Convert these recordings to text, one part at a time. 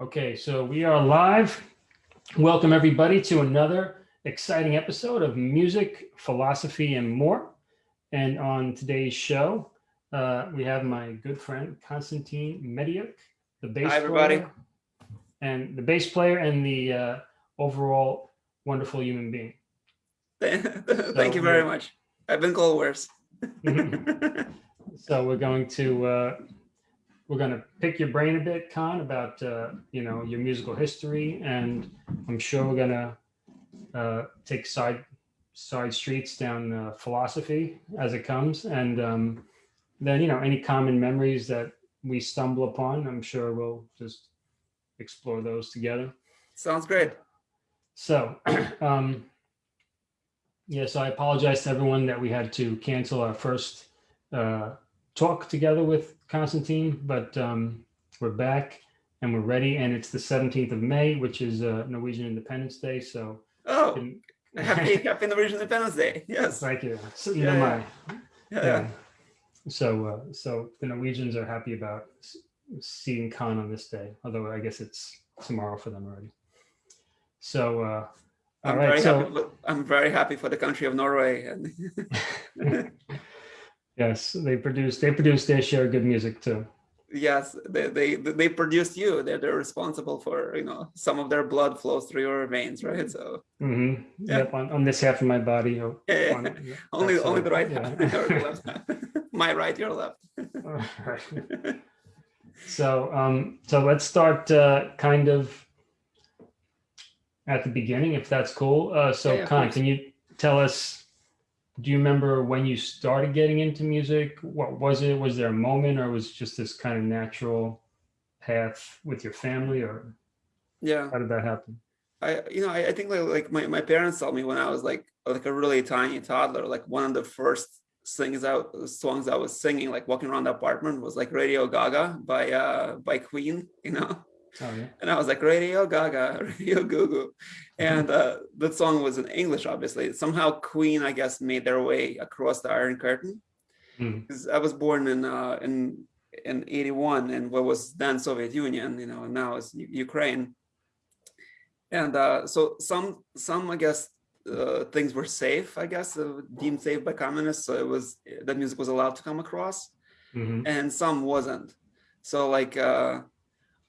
Okay, so we are live. Welcome everybody to another exciting episode of music, philosophy, and more. And on today's show, uh, we have my good friend Konstantin Mediuk, the bass Hi, everybody. player, and the bass player and the uh, overall wonderful human being. Thank you very much. I've been called worse. So we're going to uh, we're going to pick your brain a bit, Khan, about uh, you know your musical history, and I'm sure we're going to uh, take side side streets down uh, philosophy as it comes, and um, then you know any common memories that we stumble upon. I'm sure we'll just explore those together. Sounds great. So, um, yeah, so I apologize to everyone that we had to cancel our first uh, talk together with Constantine, but um, we're back and we're ready. And it's the 17th of May, which is uh, Norwegian Independence Day. So, Oh, and- happy happy Norwegian Independence Day. Yes. thank you. So, Yeah, yeah, yeah. yeah. So, uh, so the Norwegians are happy about seeing Khan on this day, although I guess it's tomorrow for them already. So, uh, all I'm right. very So, happy. I'm very happy for the country of Norway. And yes, they produce they produce their share good music too. yes, they, they they produced you. They're they're responsible for you know some of their blood flows through your veins, right? So mm -hmm. Yeah. Yep, on, on this half of my body. oh, yeah, on yeah, only that's, only the right yeah. half, or the left. My right, your left. Right. So, um, so let's start uh, kind of at the beginning, if that's cool. Uh, so, yeah, Khan, can you tell us? Do you remember when you started getting into music? What was it? Was there a moment, or was it just this kind of natural path with your family, or Yeah. how did that happen? I you know I, I think like, like my, my parents told me when I was like like a really tiny toddler like one of the first things out songs I was singing like walking around the apartment was like Radio Gaga by uh by Queen you know Oh yeah. and I was like Radio Gaga Radio Goo Goo and uh that song was in English obviously somehow Queen I guess made their way across the Iron Curtain Hmm. 'Cause I was born in uh in in 81 in what was then Soviet Union you know and now is U- Ukraine and uh, so some some I guess uh, things were safe I guess uh, deemed safe by communists so it was that music was allowed to come across Mhm. and some wasn't so like uh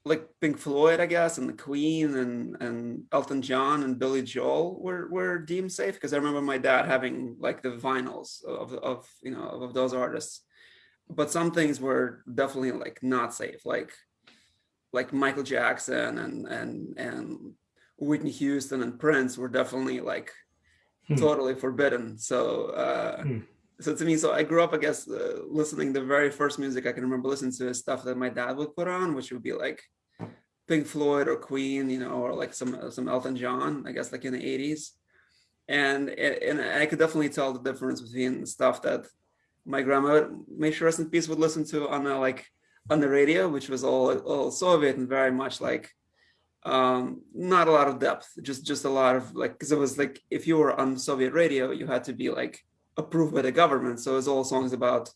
like Pink Floyd I guess and the Queen and and Elton John and Billy Joel were were deemed safe because I remember my dad having like the vinyls of of you know of those artists but some things were definitely like not safe like like Michael Jackson and and and Whitney Houston and Prince were definitely like Hmm. totally forbidden. So uh, Hmm. So to me, so I grew up, I guess, uh, listening. The very first music I can remember listening to is stuff that my dad would put on, which would be like Pink Floyd or Queen, you know, or like some some Elton John, I guess, like in the eighties. And and I could definitely tell the difference between stuff that my grandma, may she rest in peace, would listen to on the like on the radio, which was all all Soviet and very much like um not a lot of depth just just a lot of like because it was like if you were on soviet radio you had to be like approved by the government. So it's all songs about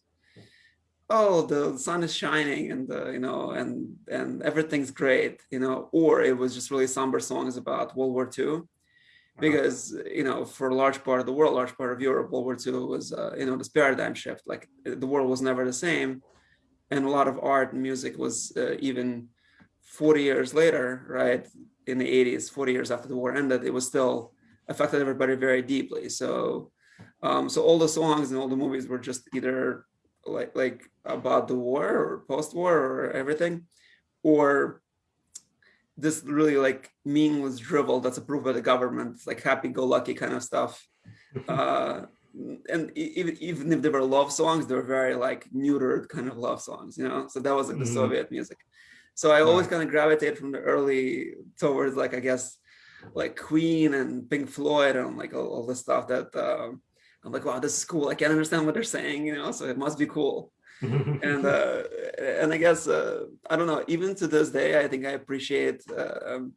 oh the sun is shining and uh, you know and and everything's great you know or it was just really somber songs about world war ii because you know for a large part of the world large part of europe world war ii was uh, you know this paradigm shift. Like the world was never the same. And a lot of art and music was uh, even 40 years later right in the 80s 40 years after the war ended it was still affected everybody very deeply. So um so all the songs and all the movies were just either like like about the war or post-war or everything or this really like meaningless drivel that's approved by the government like happy-go-lucky kind of stuff. Uh and even even if they were love songs they were very like neutered kind of love songs you know? So that was like the Mhm. soviet music. So i always kind of gravitated from the early towards like i guess like queen and pink floyd and like all, all the stuff that um i'm like wow this is cool i can't understand what they're saying you know so it must be cool and uh and i guess uh i don't know even to this day i think i appreciate uh, um,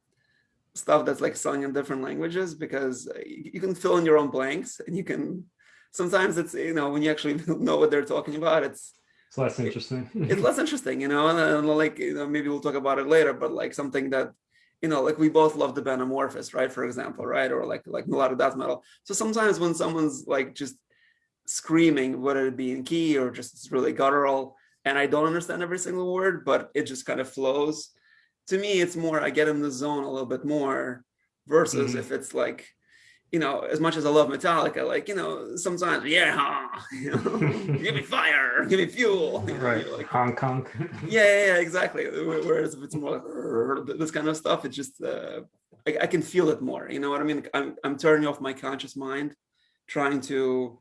stuff that's like sung in different languages because uh, you, you can fill in your own blanks and you can sometimes it's you know when you actually know what they're talking about it's it's less interesting. it's less interesting, you know, and, and like you know, maybe we'll talk about it later, but like something that you know, like we both love the band Amorphis, right? For example, right? Or like like a lot of death metal. So sometimes when someone's like just screaming, whether it be in key or just it's really guttural, and I don't understand every single word, but it just kind of flows. To me, it's more I get in the zone a little bit more versus Mhm. if it's like, you know, as much as I love Metallica, like, you know, sometimes, yeah, you know, give me fire, give me fuel. you know, right. like, Hong Kong. yeah, yeah, yeah, exactly. Whereas if it's more like this kind of stuff, it just uh, I, I can feel it more. You know what I mean? I'm I'm turning off my conscious mind, trying to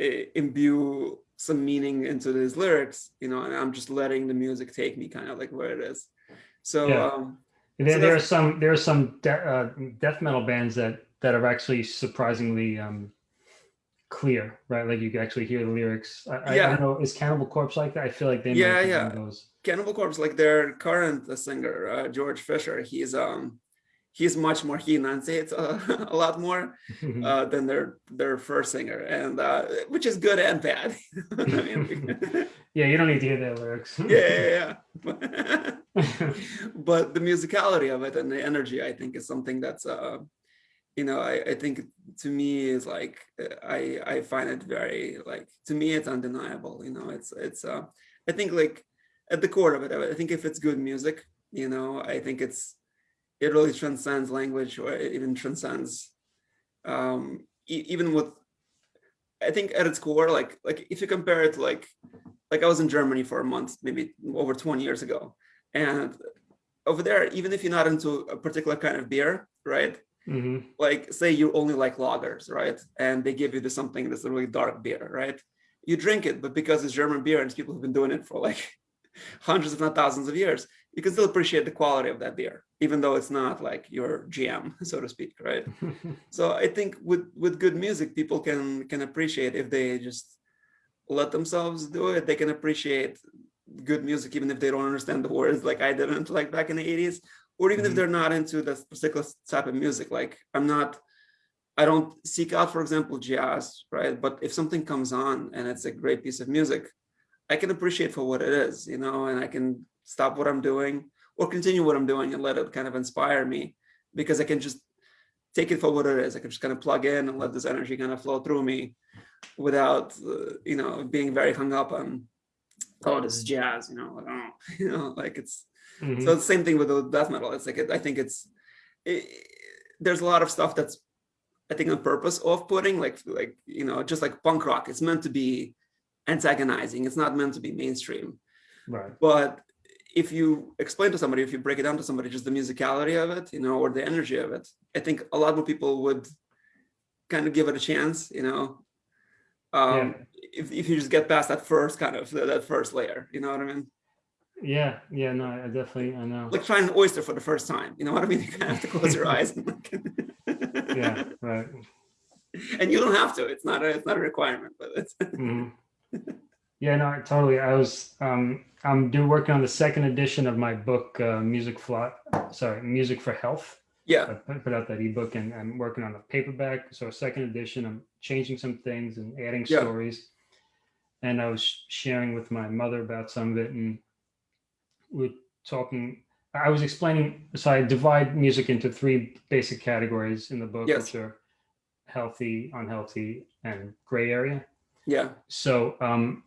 uh, imbue some meaning into these lyrics. You know, and I'm just letting the music take me kind of like where it is. So Yeah. um, There, So there are some there are some de- uh, death metal bands that that are actually surprisingly um, clear, right? Like you can actually hear the lyrics. I, I, I Yeah. don't know, is Cannibal Corpse like that? I feel like they Yeah, yeah. those. Cannibal Corpse, like their current uh, singer uh, George Fisher, he's um he's much more he enunciates uh, a lot more. uh, than their their first singer, and uh, which is good and bad. I mean, yeah, you don't need to hear their lyrics. yeah, yeah, yeah. but the musicality of it and the energy, I think, is something that's, uh, you know, I, I think to me is like uh, I I find it very like to me it's undeniable. You know, it's it's uh, I think like at the core of it, I think if it's good music, you know, I think it's it really transcends language or it even transcends um e- even with i think at its core like like if you compare it like like i was in germany for a month maybe over 20 years ago and over there even if you're not into a particular kind of beer right hmm like say you only like lagers right? And they give you this something that's a really dark beer right? You drink it but because it's german beer and people have been doing it for like hundreds if not thousands of years you can still appreciate the quality of that beer even though it's not like your gm so to speak right? So i think with with good music people can can appreciate if they just let themselves do it. They can appreciate good music even if they don't understand the words like i didn't like back in the 80s or even if Mhm. they're not into that particular type of music like i'm not i don't seek out for example jazz right but if something comes on and it's a great piece of music i can appreciate for what it is you know and i can stop what i'm doing or continue what i'm doing and let it kind of inspire me because i can just take it for what it is i can just kind of plug in and let this energy kind of flow through me without uh, you know being very hung up on oh this is jazz you know like oh you know like it's Mhm. so it's the same thing with the death metal. It's like it, I think it's it, there's a lot of stuff that's I think on purpose off-putting, like like you know, just like punk rock. It's meant to be antagonizing. It's not meant to be mainstream. right. But if you explain to somebody, if you break it down to somebody, just the musicality of it, you know, or the energy of it, I think a lot more people would kind of give it a chance, you know. Um, if, if you just get past that first kind of that first layer, you know what I mean? Yeah, yeah, no, I definitely, I know. like trying an oyster for the first time. You know what I mean? You kind of have to close your eyes. And, like, yeah, right. and you don't have to. It's not a it's not a requirement, but it's Mhm. Yeah, no, totally. I was, um, I'm do working on the second edition of my book, uh, Music Fly, sorry, Music for Health. Yeah, put put out that ebook and I'm working on a paperback. So a second edition, I'm changing some things and adding Yeah. stories. And I was sharing with my mother about some of it and we're talking, I was explaining, so I divide music into three basic categories in the book, Yes. which are healthy, unhealthy, and gray area. yeah, So um,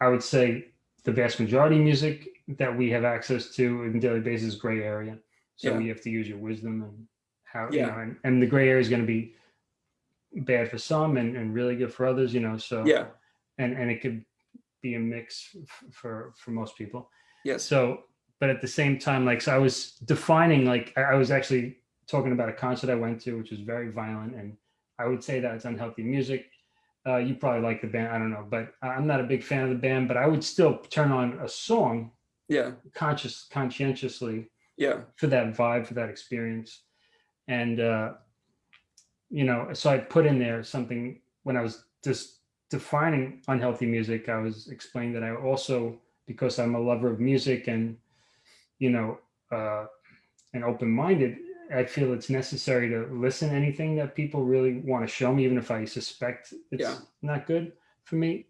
I would say the vast majority of music that we have access to on a daily basis is gray area. So Yeah. you have to use your wisdom and how, you Yeah. know, and, and the gray area is going to be bad for some and, and really good for others, you know, so, yeah, and, and it could be a mix for, for most people. Yes, So, but at the same time, like, so I was defining, like, I, I was actually talking about a concert I went to, which was very violent. And I would say that it's unhealthy music. Uh, you probably like the band, I don't know, but I'm not a big fan of the band, but I would still turn on a song yeah, conscious, conscientiously yeah, for that vibe, for that experience. And, uh, you know, so I put in there something when I was just defining unhealthy music, I was explaining that I also, because I'm a lover of music and, you know, uh, and open minded, I feel it's necessary to listen to anything that people really want to show me, even if I suspect it's Yeah. not good for me.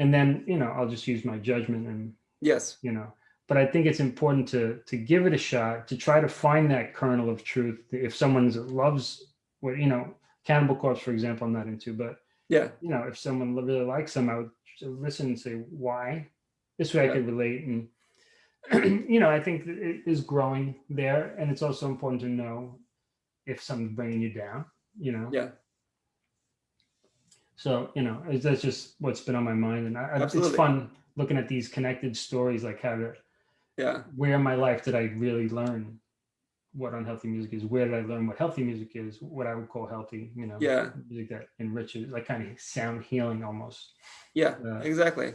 and then you know I'll just use my judgment and Yes. you know. But I think it's important to to give it a shot to try to find that kernel of truth. If someone loves what you know, Cannibal Corpse, for example, I'm not into, but Yeah. you know, if someone really likes them, I would listen and say why. This way, Yeah. I could relate, and you know, I think it is growing there, and it's also important to know if something's bringing you down. You know, Yeah. so you know, that's just what's been on my mind, and I, I- it's fun looking at these connected stories, like how to Yeah. where in my life did I really learn what unhealthy music is? Where did I learn what healthy music is? What I would call healthy, you know, Yeah. music that enriches, like kind of sound healing almost. Yeah. Uh, Exactly.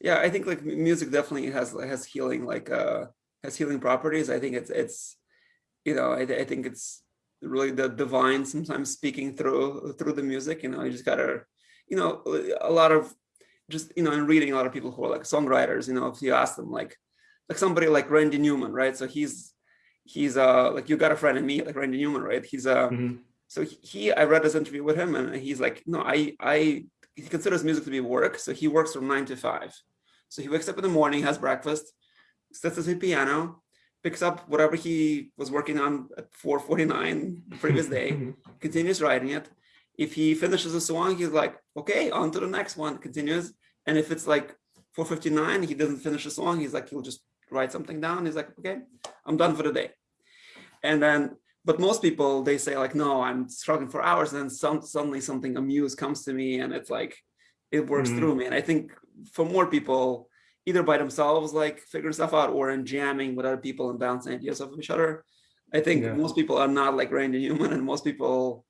Yeah. I think like music definitely has has healing like uh has healing properties. I think it's it's you know I, I think it's really the divine sometimes speaking through through the music. You know, you just gotta you know a lot of just you know and reading a lot of people who are like songwriters. You know, if you ask them like like somebody like Randy Newman, right? So he's he's uh like you got a friend in me like Randy Newman, right? He's uh mhm, so he- he i read this interview with him and he's like no i i he considers music to be work so he works from nine to five so he wakes up in the morning has breakfast sits at his piano picks up whatever he was working on at 449 the previous day continues writing it. If he finishes a song he's like okay on to the next one continues. And if it's like 459 he doesn't finish a song he's like he'll just write something down. He's like okay i'm done for the day. And then but most people they say like no i'm struggling for hours and then some, suddenly something amuse comes to me and it's like it works Mhm. through me. And i think for more people either by themselves like figuring stuff out or in jamming with other people and bouncing ideas off of each other. I think Yeah. most people are not like randy newman and most people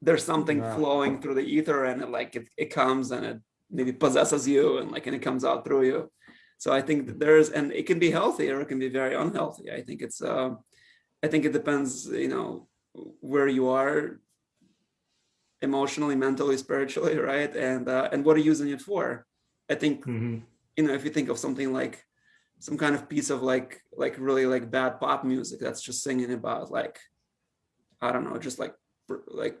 there's something Yeah. flowing through the ether and it like it, it comes and it maybe possesses you and like and it comes out through you. So i think that there's and it can be healthy or it can be very unhealthy. I think it's um i think it depends you know where you are emotionally mentally spiritually right? And uh, and what are you using it for i think mhm, you know if you think of something like some kind of piece of like like really like bad pop music that's just singing about like i don't know just like like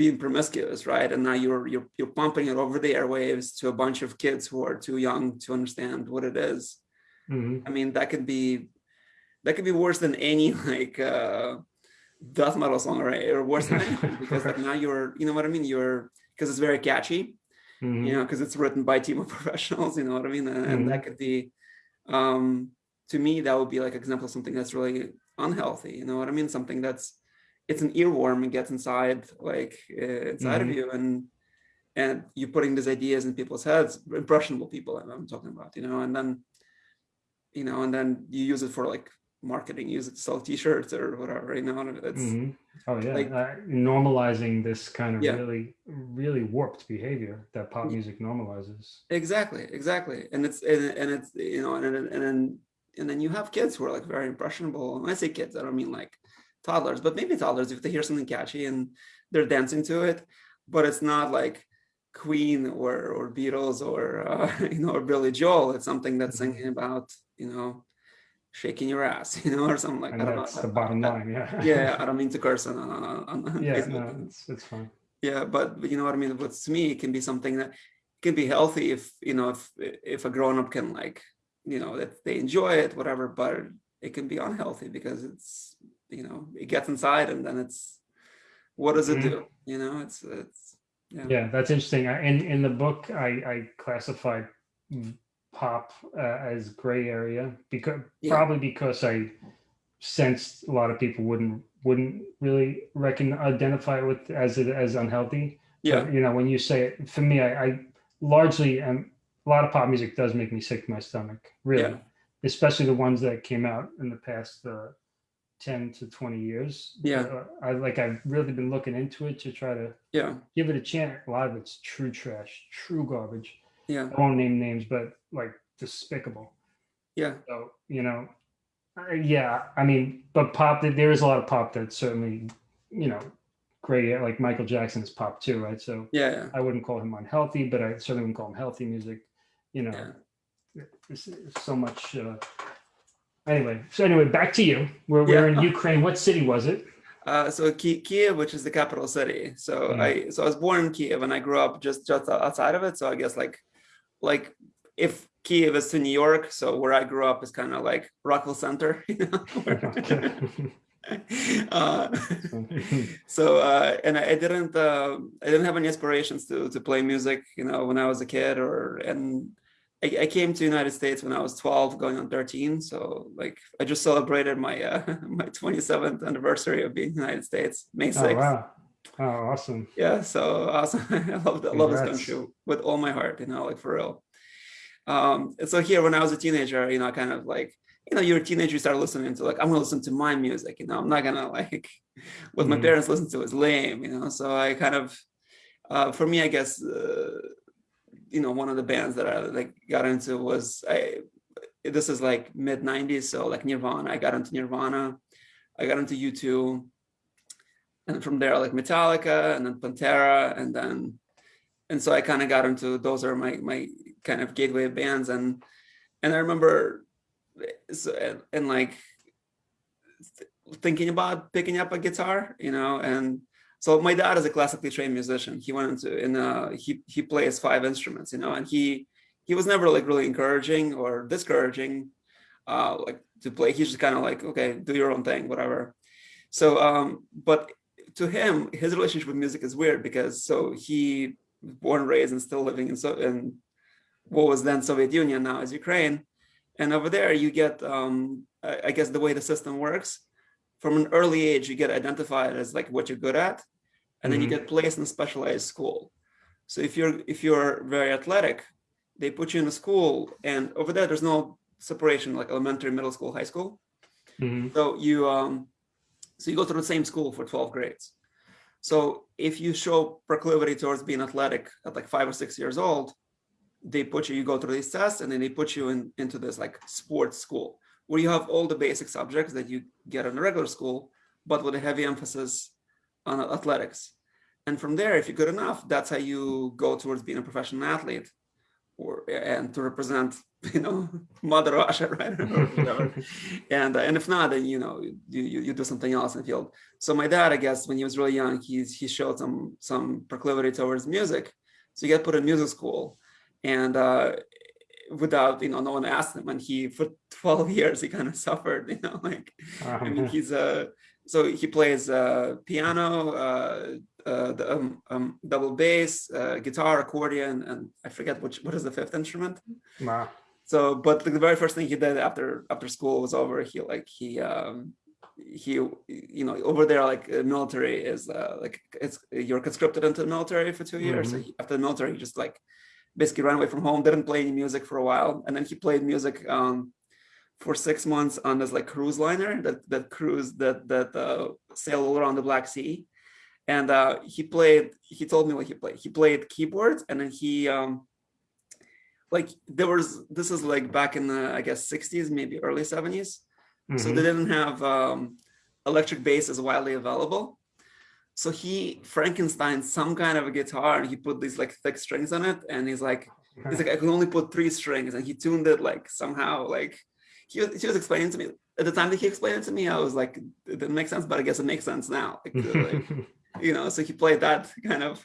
being promiscuous right? And now you're you're you're pumping it over the airwaves to a bunch of kids who are too young to understand what it is. Mhm, i mean that could be that could be worse than any like uh death metal song or, or worse than anything because like now you're you know what i mean? You're because it's very catchy mhm, you know because it's written by a team of professionals you know what i mean? And, and that could be um to me that would be like example of something that's really unhealthy you know what i mean? Something that's it's an earworm and gets inside like uh, inside of Mhm. you and and you're putting these ideas in people's heads impressionable people I'm talking about you know? And then you know and then you use it for like marketing use it to sell t-shirts or whatever you know it's mhm. Oh yeah, like- uh, normalizing this kind of Yeah. really, really warped behavior that pop music normalizes. Exactly, exactly, and it's and, and it's you know and and and then and then you have kids who are like very impressionable. And when I say kids, I don't mean like toddlers, but maybe toddlers if they hear something catchy and they're dancing to it, but it's not like Queen or or Beatles or uh, you know or Billy Joel. It's something that's Mhm. singing about you know shaking your ass, you know, or something like And I don't that's know. the bottom line. Yeah. Yeah, I don't mean to curse on on, on, on yeah. No, it's it's fine. Yeah, but, but you know what I mean. But to me, it can be something that can be healthy if you know if if a grown up can like you know that they enjoy it, whatever. But it can be unhealthy because it's you know it gets inside and then it's what does it Mhm. do? You know, it's it's yeah Yeah, that's interesting. I- In in the book, I I classified pop uh, as gray area because Yeah. probably because I sensed a lot of people wouldn't wouldn't really reckon identify it with as it as unhealthy. yeah But, you know, when you say it, for me, I, I largely am. A lot of pop music does make me sick to my stomach, really, Yeah. especially the ones that came out in the past uh, ten to twenty years. Yeah. Uh, I like. I've really been looking into it to try to yeah give it a chance. A lot of it's true trash, true garbage. yeah I won't name names, but like despicable. yeah So you know, uh, yeah. I mean, but pop. There is a lot of pop that's certainly, you know, great. Like Michael Jackson is pop too, right? So yeah yeah I wouldn't call him unhealthy, but I certainly wouldn't call him healthy music. You know, Yeah. so much. Uh, anyway, so anyway, back to you. We're, we're in Ukraine. What city was it? Uh, so Ki- Kiev, which is the capital city. So Mhm. I so I was born in Kiev and I grew up just just outside of it. So I guess like like if Kiev is to New York, so where I grew up is kind of like Rockville Centre, you know. uh, so uh, and I, I didn't uh, I didn't have any aspirations to to play music, you know, when I was a kid or and I, I came to United States when I was 12, going on 13. So like I just celebrated my uh, my 27th anniversary of being in the United States, May 6th. Oh, wow. Oh, awesome. Yeah, so awesome. I love, I love this country with all my heart, you know, like for real. Um, so here, when I was a teenager, you know, kind of like, you know, you're a teenager, you start listening to like, I'm gonna listen to my music, you know, I'm not gonna like, what my mm -hmm. parents listen to is lame, you know, so I kind of, uh, for me, I guess, uh, you know, one of the bands that I like got into was I. This is like mid '90s, so like Nirvana. I got into Nirvana. I got into U2, and from there like Metallica, and then Pantera, and then, and so I kind of got into those are my my kind of gateway bands, and and I remember, so and, and like thinking about picking up a guitar, you know, and so my dad is a classically trained musician. He went into in uh, he he plays five instruments, you know, and he he was never like really encouraging or discouraging, uh, like to play. He's just kind of like, okay, do your own thing, whatever. So, um, but to him, his relationship with music is weird because so he born and raised and still living in so in what was then Soviet Union, now is Ukraine, and over there you get, um, I, guess the way the system works, from an early age you get identified as like what you're good at, and then mm -hmm. you mm-hmm. get placed in a specialized school. So if you're if you're very athletic, they put you in a school, and over there there's no separation like elementary, middle school, high school. Mm -hmm. So you um, so you go to the same school for 12 grades. So if you show proclivity towards being athletic at like five or six years old, they put you, you go through these tests and then they put you in into this like sports school where you have all the basic subjects that you get in a regular school, but with a heavy emphasis on athletics. And from there, if you're good enough, that's how you go towards being a professional athlete or and to represent, you know, Mother Russia, right? and uh, and if not, then you know you, you you do something else in the field. So my dad, I guess, when he was really young, he's he showed some some proclivity towards music, so he got put in music school, and uh, without you know no one asked him, and he for 12 years he kind of suffered, you know, like I mean he's a so he plays uh, piano, uh, uh, the um, um, double bass, uh, guitar, accordion, and I forget which what is the fifth instrument. Wow. So, but the very first thing he did after after school was over, he like he um, he you know over there like uh, military is uh, like it's you're conscripted into the military for two years. Mm -hmm. So he, after the military, he just like basically ran away from home, didn't play any music for a while, and then he played music um, for six months on this like cruise liner that that cruise that that uh, sailed all around the Black Sea, and uh, he played. He told me what he played. He played keyboards, and then he um, like there was this is like back in the I guess 60s, maybe early 70s. Mm -hmm. So they mm-hmm. didn't have um, electric bass as widely available. So he Frankenstein some kind of a guitar, and he put these like thick strings on it, and he's like. He's like, I can only put three strings, and he tuned it like somehow, like he was, he was explaining to me at the time that he explained it to me, I was like, it didn't make sense, but I guess it makes sense now. Like, like, you know, so he played that kind of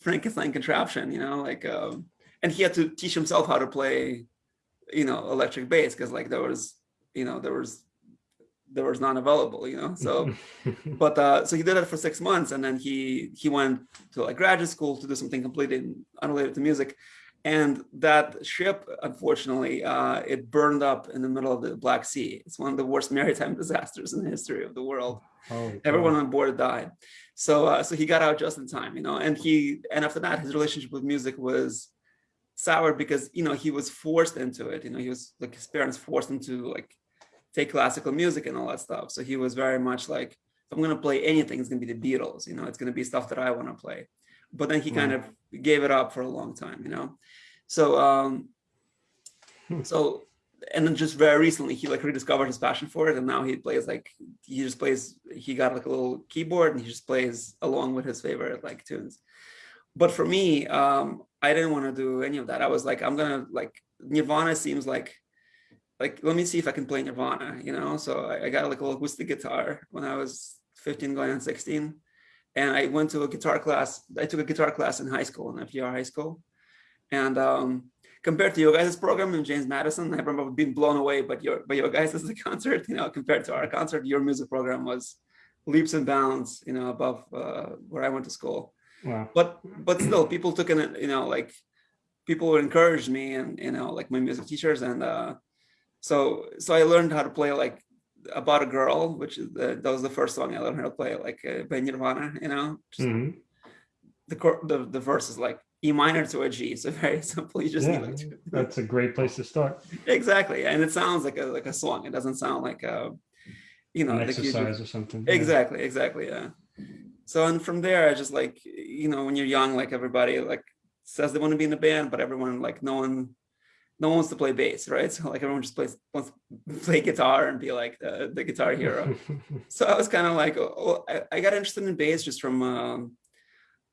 Frankenstein contraption, you know, like, um, and he had to teach himself how to play, you know, electric bass because like there was, you know, there was, there was none available, you know, so, but, uh, so he did it for six months and then he, he went to like graduate school to do something completely unrelated to music. And that ship, unfortunately, uh, it burned up in the middle of the Black Sea. It's one of the worst maritime disasters in the history of the world. Oh, Everyone on board died. So, uh, so he got out just in time, you know. And he, and after that, his relationship with music was sour because you know he was forced into it. You know, he was like his parents forced him to like take classical music and all that stuff. So he was very much like, if I'm going to play anything, it's going to be the Beatles. You know, it's going to be stuff that I want to play but then he kind of gave it up for a long time, you know? So, um, hmm. so, and then just very recently, he like rediscovered his passion for it. And now he plays like, he just plays, he got like a little keyboard and he just plays along with his favorite like tunes. But for me, um, I didn't want to do any of that. I was like, I'm going to like, Nirvana seems like, like, let me see if I can play Nirvana, you know? So I, I got like a little acoustic guitar when I was 15 going on 16 and I went to a guitar class. I took a guitar class in high school, in FDR high school. And um, compared to your guys' program in James Madison, I remember being blown away by your by your guys' concert. You know, compared to our concert, your music program was leaps and bounds. You know, above uh, where I went to school. Wow. But but still, people took in it. You know, like people encouraged me, and you know, like my music teachers, and uh, so so I learned how to play like about a girl, which is the, that was the first song I learned how to play, like uh, by Nirvana. You know, just, Mhm. the the the verse is like E minor to a G, so very simple. You just Yeah, need like that's a great place to start. exactly, and it sounds like a like a song. It doesn't sound like a you know An like exercise or something. yeah. exactly exactly yeah so and from there i just like you know when you're young like everybody like says they want to be in a band but everyone like no one no one wants to play bass right? So like everyone just plays wants to play guitar and be like the, the guitar hero. So i was kind of like oh, oh, I, I got interested in bass just from um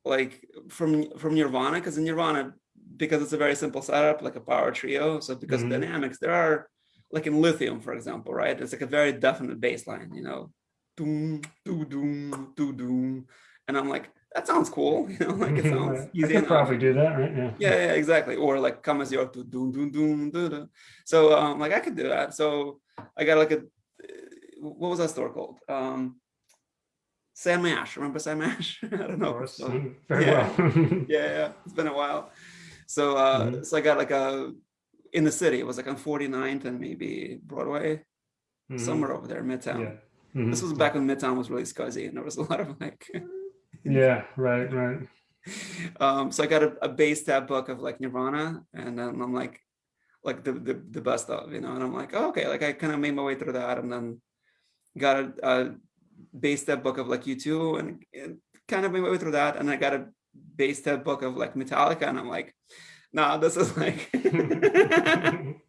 like from from nirvana because in nirvana because it's a very simple setup like a power trio so because Mhm. of dynamics there are like in lithium for example right? It's like a very definite bass line you know? Doom doo doom doo doom and i'm like that sounds cool you know like it sounds I easy could probably do that, right? Yeah. yeah, yeah, exactly. Or like come as your to doom doom doom doo, doo. So um like I could do that. So I got like a what was that store called? Um Sam Ash. Remember Sam Ash? I don't Of know. course. So, Mm, Very yeah. well. yeah, yeah, it's been a while. So uh Mhm. so I got like a in the city, it was like on 49th and maybe Broadway, Mhm. somewhere over there, Midtown. Yeah. Mhm. This was back when Midtown was really scuzzy and there was a lot of like Yeah, right, right. um so i got a, a bass tab book of like nirvana and then i'm like like the the, the best of you know and i'm like oh, okay like i kind of made my way through that and then got a, a bass tab book of like u2 and, and kind of made my way through that and i got a bass tab book of like metallica and i'm like nah this is like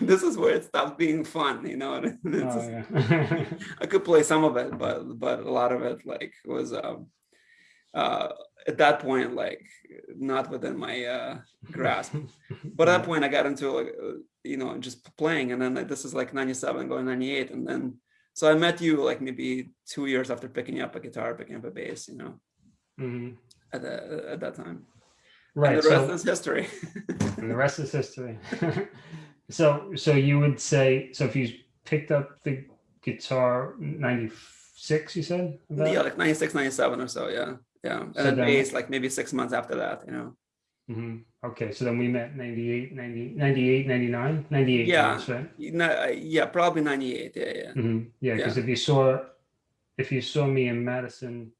this is where it stops being fun you know Oh, yeah. I could play some of it, but but a lot of it like was um uh at that point like not within my uh grasp. But at that point I got into like uh, you know just playing and then like, this is like 97 going 98 and then so I met you like maybe two years after picking up a guitar, picking up a bass, you know, Mhm. at the at that time. Right. and the rest So, is history. and the rest is history. so, so you would say, so if you picked up the guitar 96, you said? about? yeah, like 96, 97 or so, yeah. Yeah. And So then then- bass like maybe six months after that, you know. Mhm. Okay. So then we met 98, 90, 98, 99, 98. Yeah. Right. No, uh, yeah, probably 98. Yeah, yeah. hmm Yeah, because if you saw, if you saw me in Madison,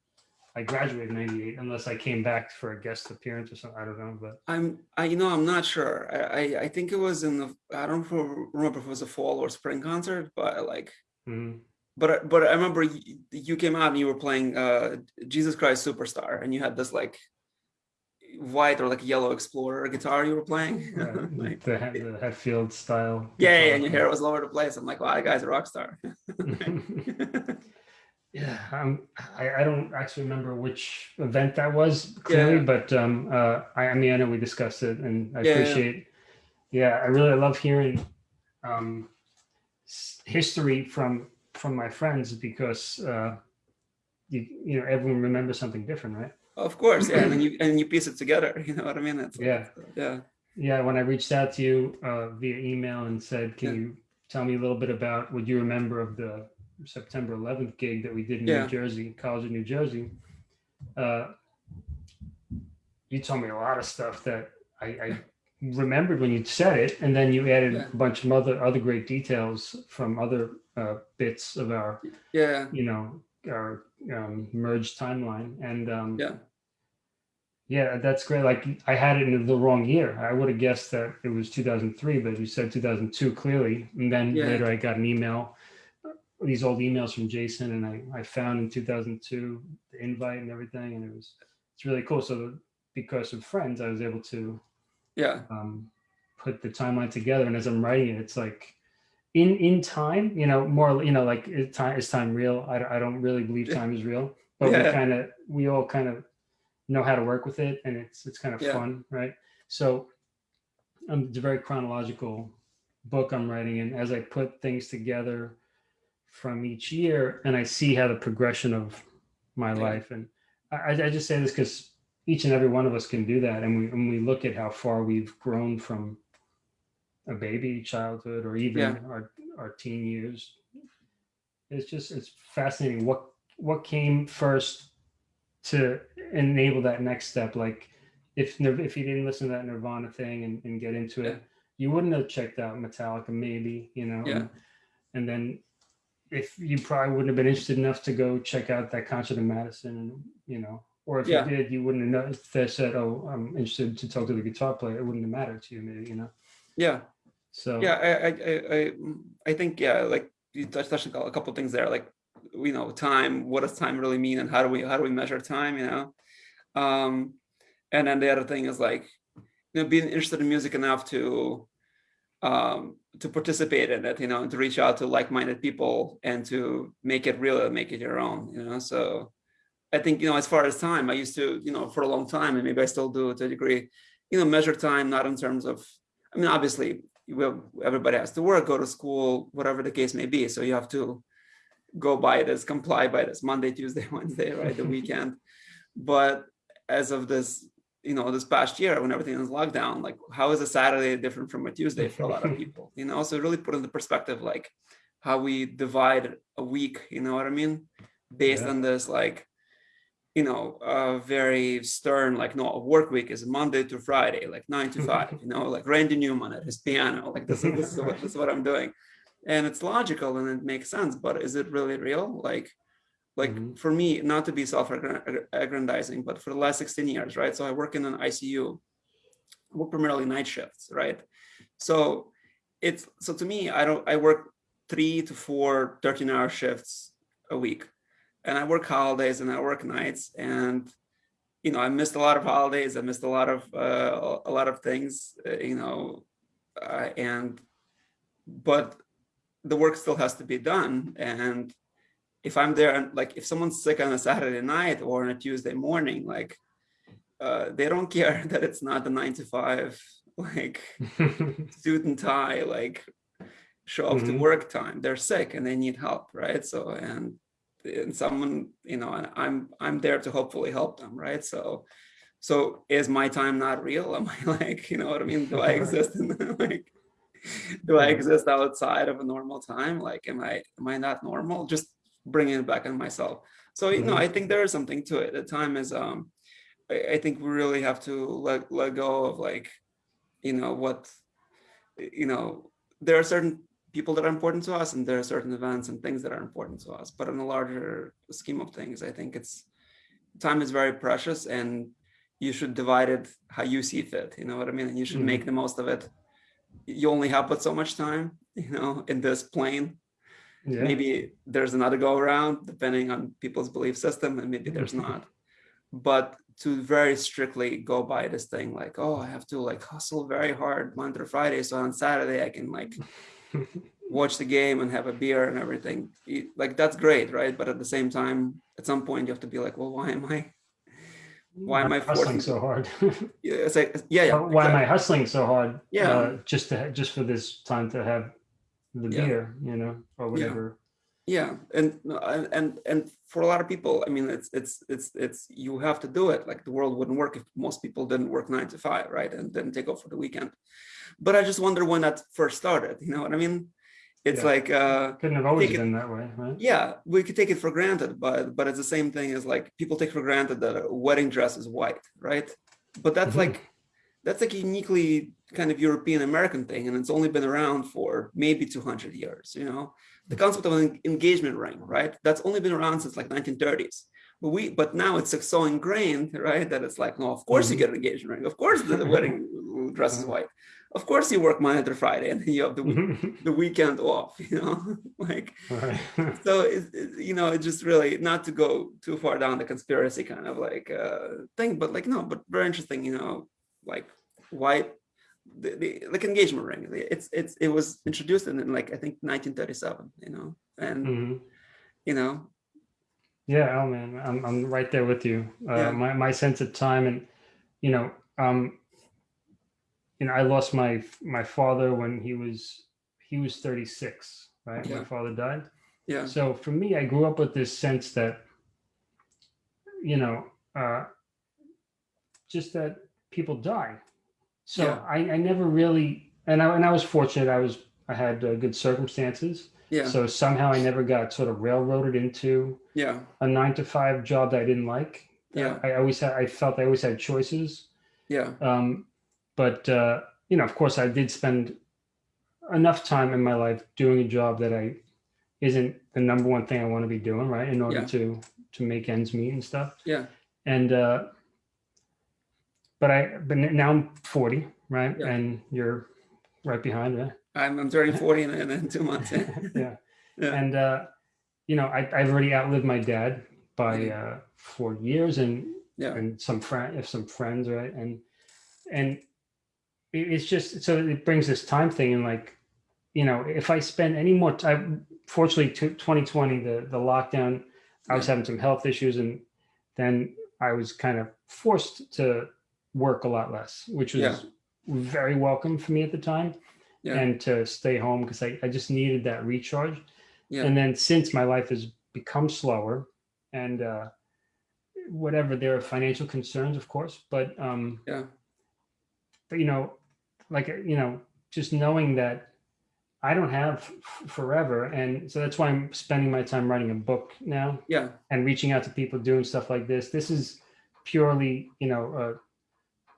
I graduated in '98, unless I came back for a guest appearance or something. I don't know, but I'm, I, you know, I'm not sure. I, I, I think it was in the, I don't remember if it was a fall or spring concert, but like, mhm. But, I- but I remember you, you came out and you were playing uh, Jesus Christ Superstar and you had this like white or like yellow Explorer guitar you were playing. Right, like, the, He- the Hetfield style. yeah, yeah, and your hair was all over the place. I'm like, wow, that guy's a rock star. yeah, um, I, I don't actually remember which event that was clearly, Yeah. but um, uh, I, I mean, I know we discussed it, and I Yeah, yeah. appreciate. Yeah, I really love hearing um, history from from my friends because uh, you you know everyone remembers something different, right? of course, yeah, and then you and you piece it together. You know what I mean? It's Yeah. yeah, Yeah, when I reached out to you uh, via email and said, "Can Yeah. you tell me a little bit about what you remember of the September 11th gig that we did in Yeah. New Jersey, College of New Jersey?" Uh, you told me a lot of stuff that I, I remembered when you said it, and then you added Yeah. a bunch of other other great details from other uh, bits of our, yeah, you know, our um, merged timeline, and um, yeah, yeah, that's great. Like I had it in the wrong year. I would have guessed that it was 2003, but you said 2002 clearly. And then Yeah. later I got an email, these old emails from Jason, and I, I found in 2002 the invite and everything, and it was it's really cool. So because of friends, I was able to yeah, um, put the timeline together. And as I'm writing it, it's like in in time, you know, more you know, like is time is time real? I, don't- I don't really believe time is real, but we kind of we all kind of know how to work with it, and it's it's kind of Yeah. fun, right? So um, it's a very chronological book I'm writing, and as I put things together from each year, and I see how the progression of my Yeah. life, and I, I just say this because each and every one of us can do that, and we and we look at how far we've grown from a baby childhood or even Yeah. our our teen years. It's just it's fascinating what what came first to enable that next step. Like if if you didn't listen to that Nirvana thing and, and get into it, Yeah. you wouldn't have checked out Metallica, maybe, you know. Yeah. And, and then if you probably wouldn't have been interested enough to go check out that concert in Madison, and you know, or if Yeah. you did, you wouldn't have noticed. they said, "Oh, I'm interested to talk to the guitar player." It wouldn't have mattered to you, maybe, you know. Yeah. So Yeah. I, I, I, I, think, yeah, like you touched, touched on a couple things there, like, you know, time, what does time really mean? And how do we, how do we measure time, you know? Um, and then the other thing is like, you know, being interested in music enough to, um, to participate in it, you know, and to reach out to like-minded people and to make it real and make it your own, you know? So I think, you know, as far as time, I used to, you know, for a long time, and maybe I still do to a degree, you know, measure time, not in terms of, I mean, obviously, have, everybody has to work, go to school, whatever the case may be. So you have to go by this, comply by this Monday, Tuesday, Wednesday, right, the weekend. But as of this, you know, this past year when everything is locked down, like how is a Saturday different from a Tuesday for a lot of people? You know, so really put into perspective like how we divide a week, you know what I mean? Based Yeah. on this like you know, uh, very stern, like, no, a work week is Monday to Friday, like nine to five, you know, like Randy Newman at his piano, like this is, this is, what, this is what I'm doing. And it's logical and it makes sense, but is it really real? Like, like Mhm. for me, not to be self-aggrandizing, but for the last 16 years, right? So I work in an ICU, I work primarily night shifts, right? So it's, so to me, I don't, I work three to four 13 hour shifts a week and I work holidays and I work nights and you know I missed a lot of holidays. I missed a lot of uh, a lot of things uh, you know uh, and but the work still has to be done. And if I'm there and like if someone's sick on a Saturday night or on a Tuesday morning like uh, they don't care that it's not the nine to five like suit and tie like show up to Mhm. work time. They're sick and they need help right? So and and someone you know and i'm i'm there to hopefully help them right? So so is my time not real? Am i like you know what i mean? Do i exist in like do i exist outside of a normal time? Like am i am i not normal? Just bringing it back on myself. So you know Mhm. i think there is something to it. The time is um I, I think we really have to let let go of like you know what you know there are certain people that are important to us and there are certain events and things that are important to us. But in a larger scheme of things i think it's time is very precious and you should divide it how you see fit you know what i mean? And you should Mhm. make the most of it. You only have but so much time you know in this plane. Yeah. maybe there's another go around depending on people's belief system and maybe there's not. But to very strictly go by this thing like oh i have to like hustle very hard monday through friday so on saturday i can like watch the game and have a beer and everything You- like that's great right but at the same time at some point you have to be like well why am i why am I hustling so hard? yeah it's like yeah yeah why am. I hustling so hard? Yeah. uh, just to just for this time to have the Yeah. beer, you know, or whatever. yeah and and and and for a lot of people i mean it's it's it's it's you have to do it like the world wouldn't work if most people didn't work nine to five right and didn't take off for the weekend but i just wonder when that first started you know what i mean? It's Yeah. like uh Couldn't have always Take it- been that way, right? yeah we could take it for granted but but it's the same thing as like people take for granted that a wedding dress is white right? But that's Mhm. like that's like a uniquely kind of european american thing and it's only been around for maybe 200 years you know? The concept of an engagement ring right? That's only been around since like 1930s but we but now it's like so ingrained right that it's like no of course you Mhm. get an engagement ring. Of course the, the wedding dress is white of course you work monday through friday and you have the the weekend off you know like right. so it, it- you know it just really not to go too far down the conspiracy kind of like uh thing but like no but very interesting you know like why the, the like engagement ring it's it's it was introduced in, like i think 1937 you know and Mhm. you know Yeah, oh man, I'm I'm right there with you. Uh, Yeah. My my sense of time, and you know, um, you know, I lost my my father when he was he was 36, right? Yeah. My father died. yeah So for me, I grew up with this sense that, you know, uh, just that people die. So Yeah. I, I never really, and I and I was fortunate. I was I had uh, good circumstances. Yeah. So somehow I never got sort of railroaded into Yeah. a nine to five job that I didn't like. Yeah. I always had. I felt I always had choices. Yeah. Um, but uh, you know, of course, I did spend enough time in my life doing a job that I isn't the number one thing I want to be doing, right? In order Yeah. to to make ends meet and stuff. Yeah. And uh, but I but now I'm 40, right? Yeah. And you're right behind, right? I'm, I'm turning 40 in, in, two months. Yeah. yeah. And uh, you know, I, I've already outlived my dad by uh, four years, and Yeah. and some friend, if some friends, right? And and it's just so it brings this time thing, and like, you know, if I spend any more time, fortunately, 2020, the the lockdown, I was having some health issues, and then I was kind of forced to work a lot less, which was Yeah. very welcome for me at the time Yeah. and to stay home because I, I just needed that recharge. Yeah. And then since my life has become slower and uh, whatever, there are financial concerns, of course, but, um, Yeah. but you know, like, you know, just knowing that I don't have forever. And so that's why I'm spending my time writing a book now Yeah. and reaching out to people doing stuff like this. This is purely, you know, a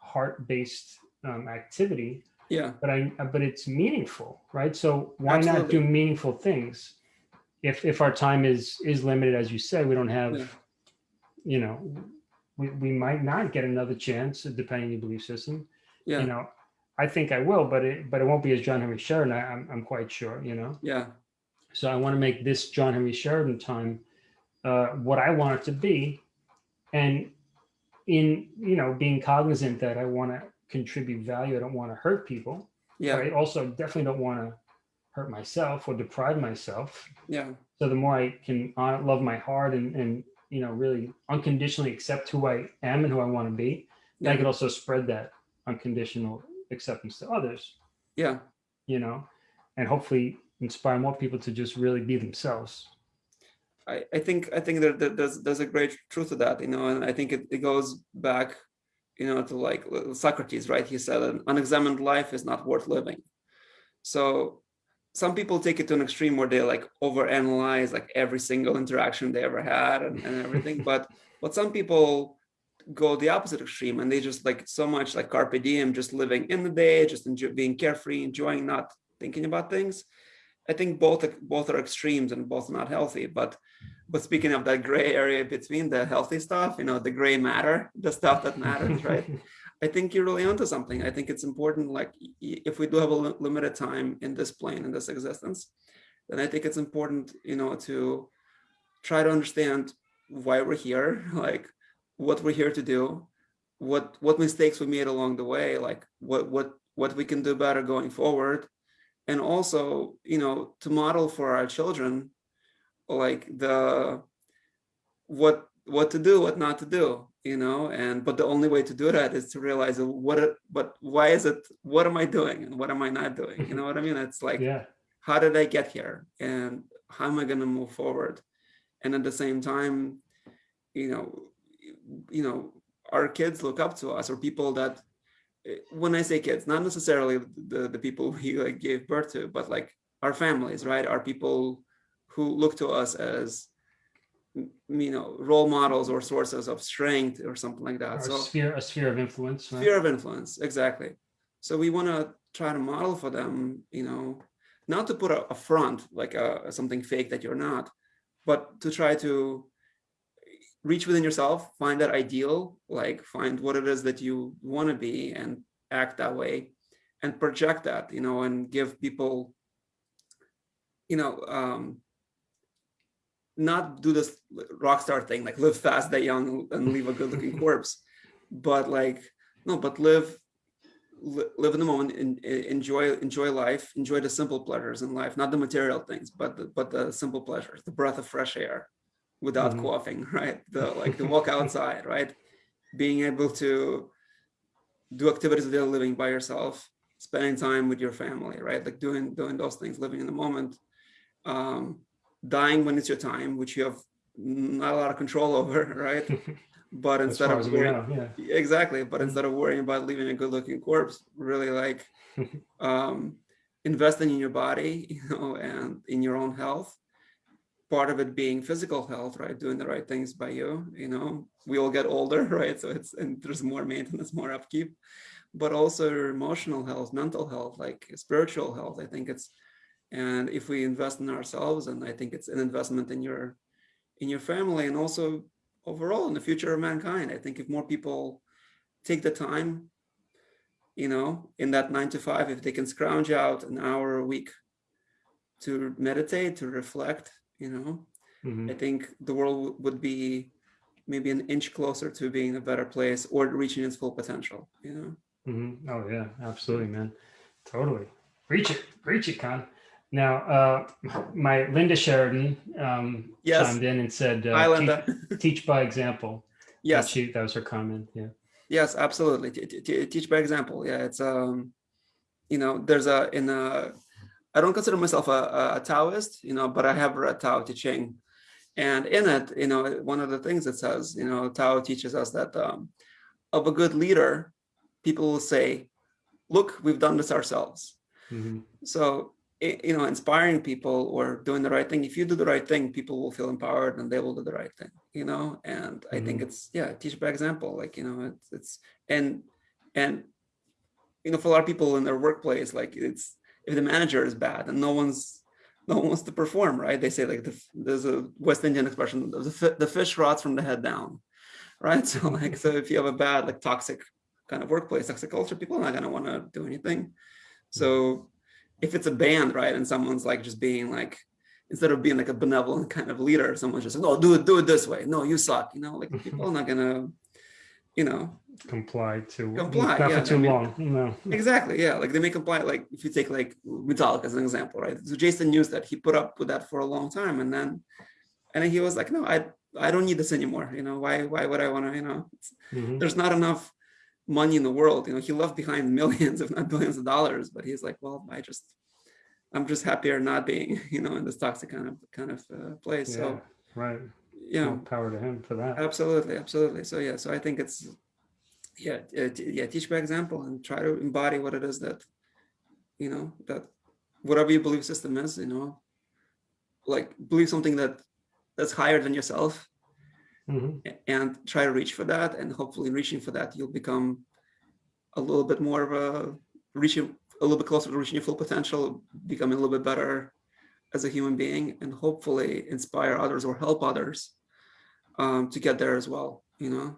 heart-based um, activity Yeah. but I but it's meaningful, right? So why not do meaningful things? If if our time is is limited, as you said, we don't have, Yeah. you know, we, we might not get another chance depending on your belief system. Yeah. You know, I think I will, but it but it won't be as John Henry Sheridan. I, I'm I'm quite sure. You know, Yeah. so I want to make this John Henry Sheridan time uh, what I want it to be, and in you know being cognizant that I want to contribute value. I don't want to hurt people. Yeah. I also definitely don't want to hurt myself or deprive myself. Yeah. So the more I can honor, love my heart and, and, you know, really unconditionally accept who I am and who I want to be, then I Yeah. could also spread that unconditional acceptance to others, Yeah. you know, and hopefully inspire more people to just really be themselves. I, I think I think there, there- there's there's a great truth to that, you know, and I think it, it goes back, you know, to like uh, Socrates, right? He said an unexamined life is not worth living. So some people take it to an extreme where they like overanalyze like every single interaction they ever had and, and everything. but but some people go the opposite extreme and they just like so much like carpe diem, just living in the day, just enjoy, being carefree, enjoying not thinking about things. I think both both are extremes and both are not healthy. But but speaking of that gray area between the healthy stuff, you know, the gray matter, the stuff that matters, right? I think you're really onto something. I think it's important. Like if we do have a limited time in this plane, in this existence, then I think it's important, you know, to try to understand why we're here, like what we're here to do, what what mistakes we made along the way, like what what what we can do better going forward, and also, you know, to model for our children, like the what what to do, what not to do, you know, and but the only way to do that is to realize what it, but why is it, what am I doing and what am I not doing? You know what I mean? It's like, yeah. how did I get here and how am I going to move forward? And at the same time, you know, you know, our kids look up to us or people that eh, when I say kids, not necessarily the, the people we like gave birth to, but like our families, right? Our people who look to us as you know role models or sources of strength or something like that. Or so a sphere, a sphere of influence. Right? sphere of influence exactly so we want to try to model for them you know not to put a, a front like a, something fake that you're not but to try to reach within yourself find that ideal like find what it is that you want to be and act that way and project that you know and give people you know um not do this rock star thing like live fast die young and leave a good looking corpse but like no but live li- live in the moment and enjoy enjoy life enjoy the simple pleasures in life not the material things but the, but the simple pleasures the breath of fresh air without Mhm. coughing right the like the walk outside right being able to do activities of daily living by yourself spending time with your family right like doing doing those things living in the moment um dying when it's your time which you have not a lot of control over right but instead of worrying, yeah. exactly, but instead of worrying about leaving a good-looking corpse, really like um, investing in your body, you know, and in your own health. Part of it being physical health, right? Doing the right things by you, you know. We all get older, right? So it's and there's more maintenance, more upkeep, but also emotional health, mental health, like spiritual health. I think it's, and if we invest in ourselves, and I think it's an investment in your, in your family, and also overall in the future of mankind. I think if more people take the time you know, in that nine to five, if they can scrounge out an hour a week to meditate, to reflect, you know, Mhm. I think the world would be maybe an inch closer to being a better place or reaching its full potential, you know? Mhm. Oh yeah, absolutely, man. Totally. Reach it, reach it, Con. Now, uh, my Linda Sheridan um, Yes. chimed in and said, Hi, uh, Linda. teach, teach by example. That Yes, she, that was her comment. Yeah. yes, absolutely. T- Teach by example. Yeah, it's, um, you know, there's a, in a, I don't consider myself a, a- Taoist, you know, but I have read Tao Te Ching. And in it, you know, one of the things it says, you know, Tao teaches us that um, of a good leader, people will say, look, we've done this ourselves. Mhm. So, i- you know, inspiring people or doing the right thing, if you do the right thing, people will feel empowered and they will do the right thing, you know? And I think Mhm. it's, yeah, teach by example, like, you know, it's, it's, and, and, you know, for a lot of people in their workplace, like it's, if the manager is bad and no one's, no one wants to perform, right? They say like, the, there's a West Indian expression, the, the fish rots from the head down, right? So like, so if you have a bad, like toxic kind of workplace, toxic culture, people are not gonna wanna do anything. So if it's a band, right, and someone's like just being like, instead of being like a benevolent kind of leader, someone's just like, no, do it, do it this way. No, you suck. You know, like people are not gonna, you know, Comply to Comply, not yeah, for too I mean- long. No. exactly, yeah. Like they may comply. Like if you take like Metallica as an example, right? So Jason Newsted he put up with that for a long time, and then, and then he was like, no, I, I don't need this anymore. You know, why, why would I want to? You know, it's, Mhm. there's not enough money in the world. You know, he left behind millions, if not billions of dollars, but he's like, well, I just, I'm just happier not being, you know, in this toxic kind of kind of uh, place. Yeah. So, Right. You know, power to him for that. absolutely, absolutely. So yeah, so I think it's, yeah, yeah, teach by example and try to embody what it is that, you know, that whatever your belief system is, you know, like believe something that that's higher than yourself Mhm. and try to reach for that and hopefully reaching for that you'll become a little bit more of a reaching a little bit closer to reaching your full potential becoming a little bit better as a human being and hopefully inspire others or help others um, to get there as well you know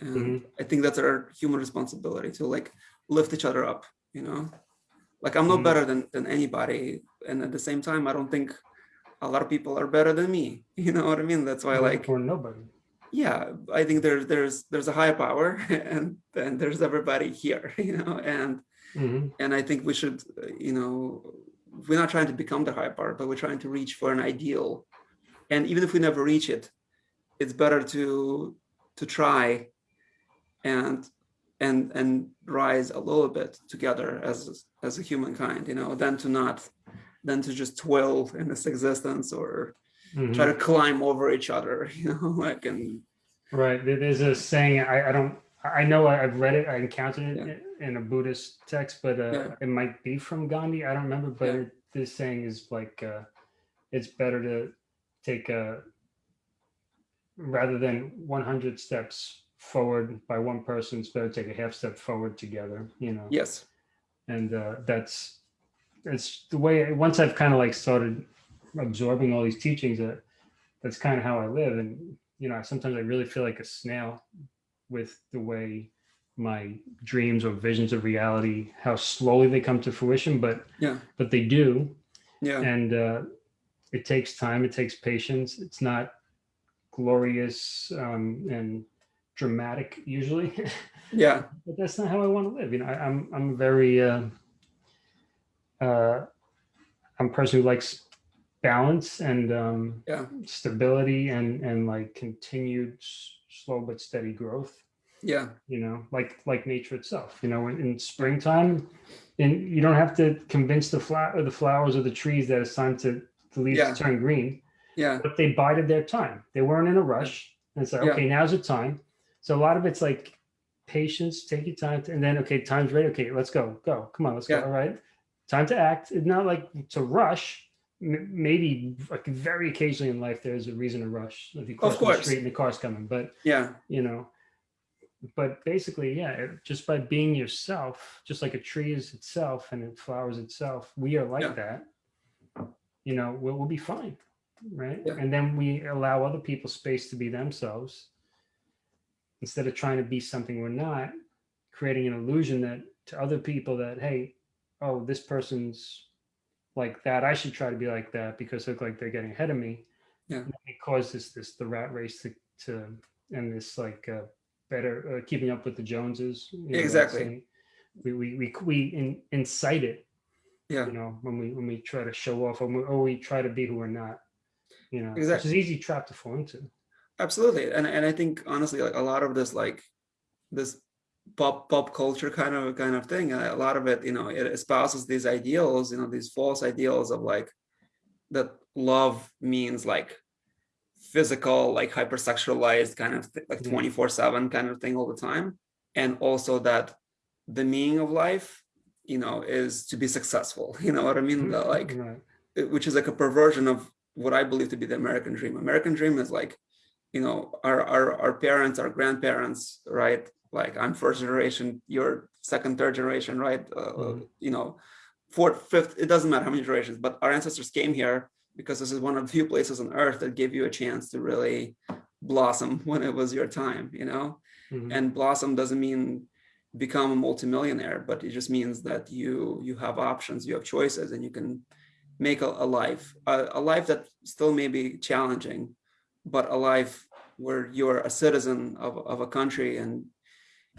and Mhm. i think that's our human responsibility to like lift each other up you know like i'm no Mhm. better than than anybody and at the same time i don't think a lot of people are better than me you know what i mean that's why like or nobody. yeah i think there's there's there's a higher power and then there's everybody here you know and Mhm. and i think we should you know we're not trying to become the higher power but we're trying to reach for an ideal and even if we never reach it it's better to to try and and and rise a little bit together as as a humankind you know than to not than to just toil in this existence or Mhm. try to climb over each other you know like and Right. There's a saying, I, I don't, I know I've read it, I encountered it Yeah. in a Buddhist text, but uh, Yeah. it might be from Gandhi. I don't remember, but Yeah. it- this saying is like, uh, it's better to take a, rather than 100 steps forward by one person, it's better to take a half step forward together, you know? yes. And uh, that's it's the way once i've kind of like started absorbing all these teachings that that's kind of how i live. And you know sometimes i really feel like a snail with the way my dreams or visions of reality how slowly they come to fruition but yeah. but they do. Yeah. And uh, it takes time it takes patience. It's not glorious um, and dramatic usually yeah but that's not how I want to live. You know, I, I'm I'm very uh, uh, I'm a person who likes balance and um, Yeah. stability and and like continued slow but steady growth. yeah You know, like like nature itself. You know, in, in springtime, and you don't have to convince the flower the flowers or the trees that it's time to the leaves Yeah. turn green yeah but they bided their time. They weren't in a rush and said, Yeah. okay, now's the time. So a lot of it's like patience, take your time, to, and then okay, time's ready. Okay, let's go, go, come on, let's Yeah. go. All right, time to act. It's not like to rush. M- Maybe like very occasionally in life, there's a reason to rush. If you cross the course. street and the car's coming, but Yeah, you know but basically yeah it- just by being yourself just like a tree is itself and it flowers itself we are like Yeah. that you know we'll, we'll be fine right Yeah. and then we allow other people space to be themselves instead of trying to be something we're not creating an illusion that to other people that hey oh this person's like that i should try to be like that because look like they're getting ahead of me Yeah. It causes this the rat race to, to and this like uh, better uh, keeping up with the joneses you know, Exactly. we we we, we in, incite it yeah, you know when we when we try to show off or we, or we try to be who we're not you know which Exactly. is easy trap to fall into absolutely. And and I think honestly, like a lot of this, like this pop pop culture kind of kind of thing, a lot of it, you know, it espouses these ideals, you know, these false ideals of like that love means like physical, like hypersexualized kind of th- like twenty four seven kind of thing all the time, and also that the meaning of life, you know, is to be successful. You know what I mean? Mm-hmm, the, like right. which is like a perversion of what I believe to be the American dream. American dream is like, you know, our our our parents, our grandparents, right? Like I'm first generation, you're second, third generation, right? Uh, Mhm. You know, fourth, fifth. It doesn't matter how many generations, but our ancestors came here because this is one of the few places on earth that gave you a chance to really blossom when it was your time. You know, Mhm. and blossom doesn't mean become a multimillionaire but it just means that you you have options you have choices and you can make a, a life a, a life that still may be challenging but a life where you're a citizen of, of a country and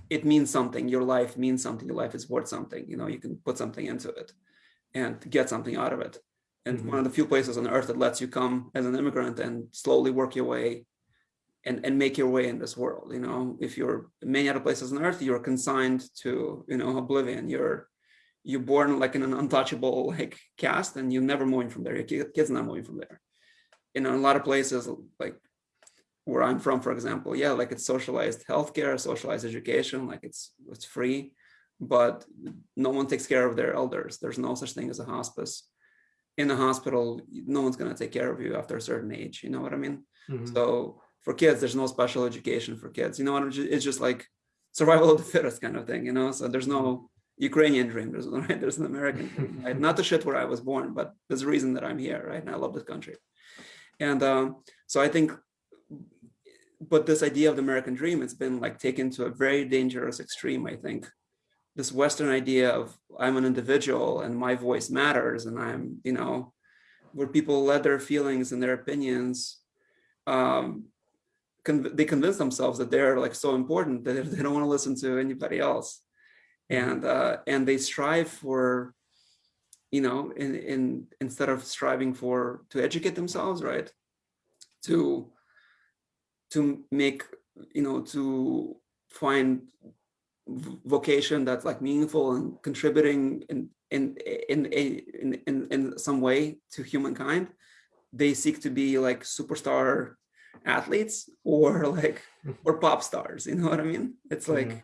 it means something. Your life means something. Your life is worth something. You know you can put something into it and get something out of it. And Mhm. one of the few places on earth that lets you come as an immigrant and slowly work your way and, and make your way in this world you know? If you're many other places on earth you're consigned to you know oblivion. You're you're born like in an untouchable like caste and you're never moving from there your kids not moving from there in a lot of places like where i'm from for example yeah like it's socialized healthcare socialized education like it's it's free but no one takes care of their elders there's no such thing as a hospice in a hospital no one's going to take care of you after a certain age you know what i mean Mhm. so for kids, there's no special education for kids. You know what? It's just like survival of the fittest kind of thing. You know, so there's no Ukrainian dream. There's right. There's an American dream. Right? Not the shit where I was born, but there's a reason that I'm here. Right, and I love this country. And um, so I think, but this idea of the American dream, it's been like taken to a very dangerous extreme. I think this Western idea of I'm an individual and my voice matters, and I'm you know, where people let their feelings and their opinions um, con- they convince themselves that they're like so important that they don't want to listen to anybody else, and uh, and they strive for, you know, in in instead of striving for to educate themselves, right, to to make you know to find vocation that's like meaningful and contributing in in in in, in in some way to humankind they seek to be like superstar athletes or like or pop stars you know what i mean? It's like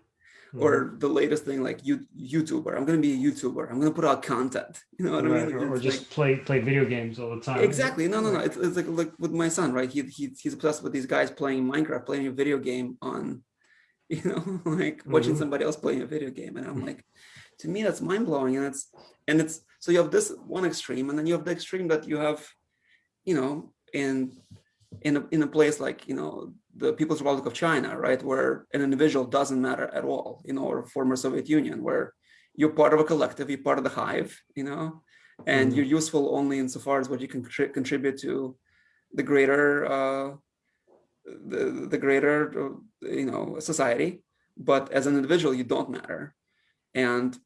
Yeah. or the latest thing like you youtuber. I'm gonna be a youtuber. I'm gonna put out content. You know what i mean? or, or just like- play play video games all the time. Exactly. No no no. It's, it's like like with my son right? He, he he's obsessed with these guys playing minecraft playing a video game on you know like watching Mhm. somebody else playing a video game. And i'm like to me that's mind-blowing. And it's and it's so you have this one extreme and then you have the extreme that you have you know in in a, in a place like you know the people's republic of china right where an individual doesn't matter at all you know or former soviet union where you're part of a collective you're part of the hive you know and Mhm. you're useful only insofar as what you can contri- contribute to the greater uh the, the greater you know society. But as an individual you don't matter. And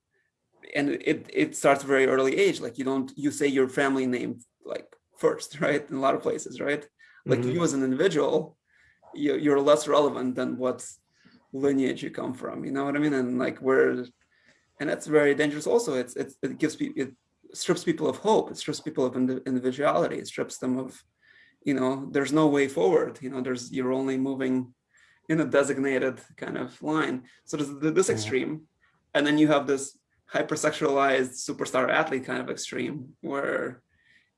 and it it starts very early age. Like you don't you say your family name like first right in a lot of places right like Mhm. you as an individual you, you're less relevant than what lineage you come from you know what i mean? And like where and that's very dangerous also. It's, it's it gives people it strips people of hope. It strips people of individuality. It strips them of you know there's no way forward you know? There's you're only moving in a designated kind of line. So there's this extreme, and then you have this hypersexualized superstar athlete kind of extreme where,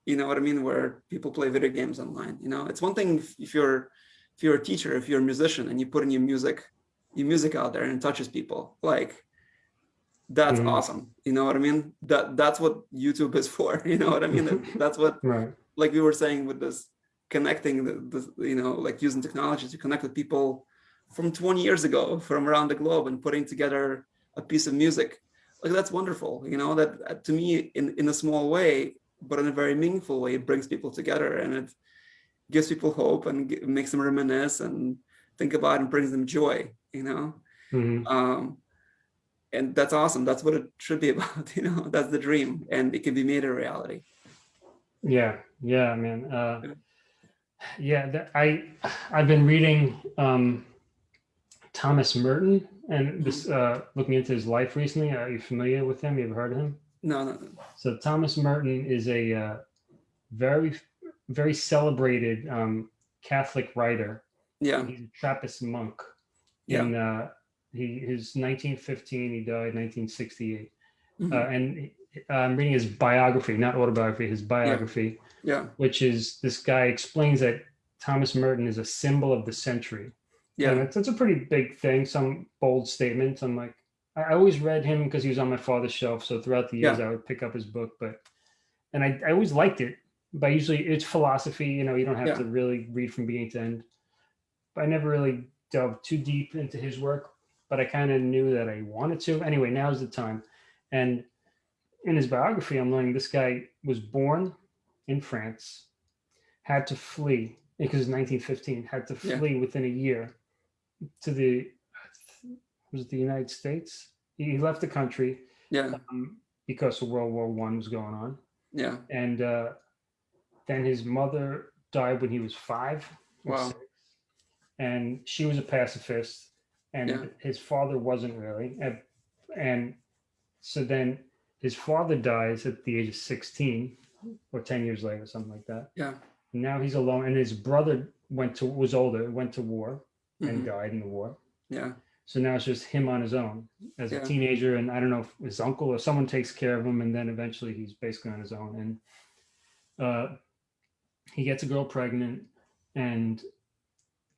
you know what I mean, where people play video games online. You know, it's one thing if, if you're if you're a teacher, if you're a musician, and you put in your music, your music out there and touches people, like that's mm -hmm. awesome. You know what I mean? That that's what YouTube is for. You know what I mean? that's what right. like we were saying with this connecting the, the you know like using technology to connect with people from 20 years ago from around the globe and putting together a piece of music like that's wonderful you know that to me in in a small way but in a very meaningful way it brings people together and it gives people hope and makes them reminisce and think about and brings them joy you know mm -hmm. um and that's awesome that's what it should be about you know that's the dream and it can be made a reality yeah yeah man uh yeah that, i i've been reading um Thomas Merton, and this uh, looking into his life recently. Are you familiar with him? You ever heard of him? No, no. no. So Thomas Merton is a uh, very, very celebrated um, Catholic writer. Yeah. He's a Trappist monk. Yeah. In, uh, he his 1915. He died 1968. Mm -hmm. uh, and I'm reading his biography, not autobiography, his biography. Yeah. yeah. Which is this guy explains that Thomas Merton is a symbol of the century. Yeah, and that's, that's a pretty big thing. Some bold statements. I'm like, I always read him because he was on my father's shelf. So throughout the years, yeah. I would pick up his book. But and I, I always liked it. But usually it's philosophy. You know, you don't have yeah. to really read from beginning to end. But I never really delved too deep into his work. But I kind of knew that I wanted to. Anyway, now's the time. And in his biography, I'm learning this guy was born in France, had to flee because it's 1915, had to flee yeah. within a year to the was the United States? He left the country. Yeah. Um, because of World War One was going on. Yeah. And uh, then his mother died when he was five. Wow. Six, and she was a pacifist, and yeah. his father wasn't really. And, and so then his father dies at the age of 16 or 10 years later, something like that. Yeah. Now he's alone, and his brother went to was older, went to war, and Mhm. died in the war. Yeah. So now it's just him on his own as Yeah. a teenager, and I don't know if his uncle or someone takes care of him, and then eventually he's basically on his own. And uh, he gets a girl pregnant and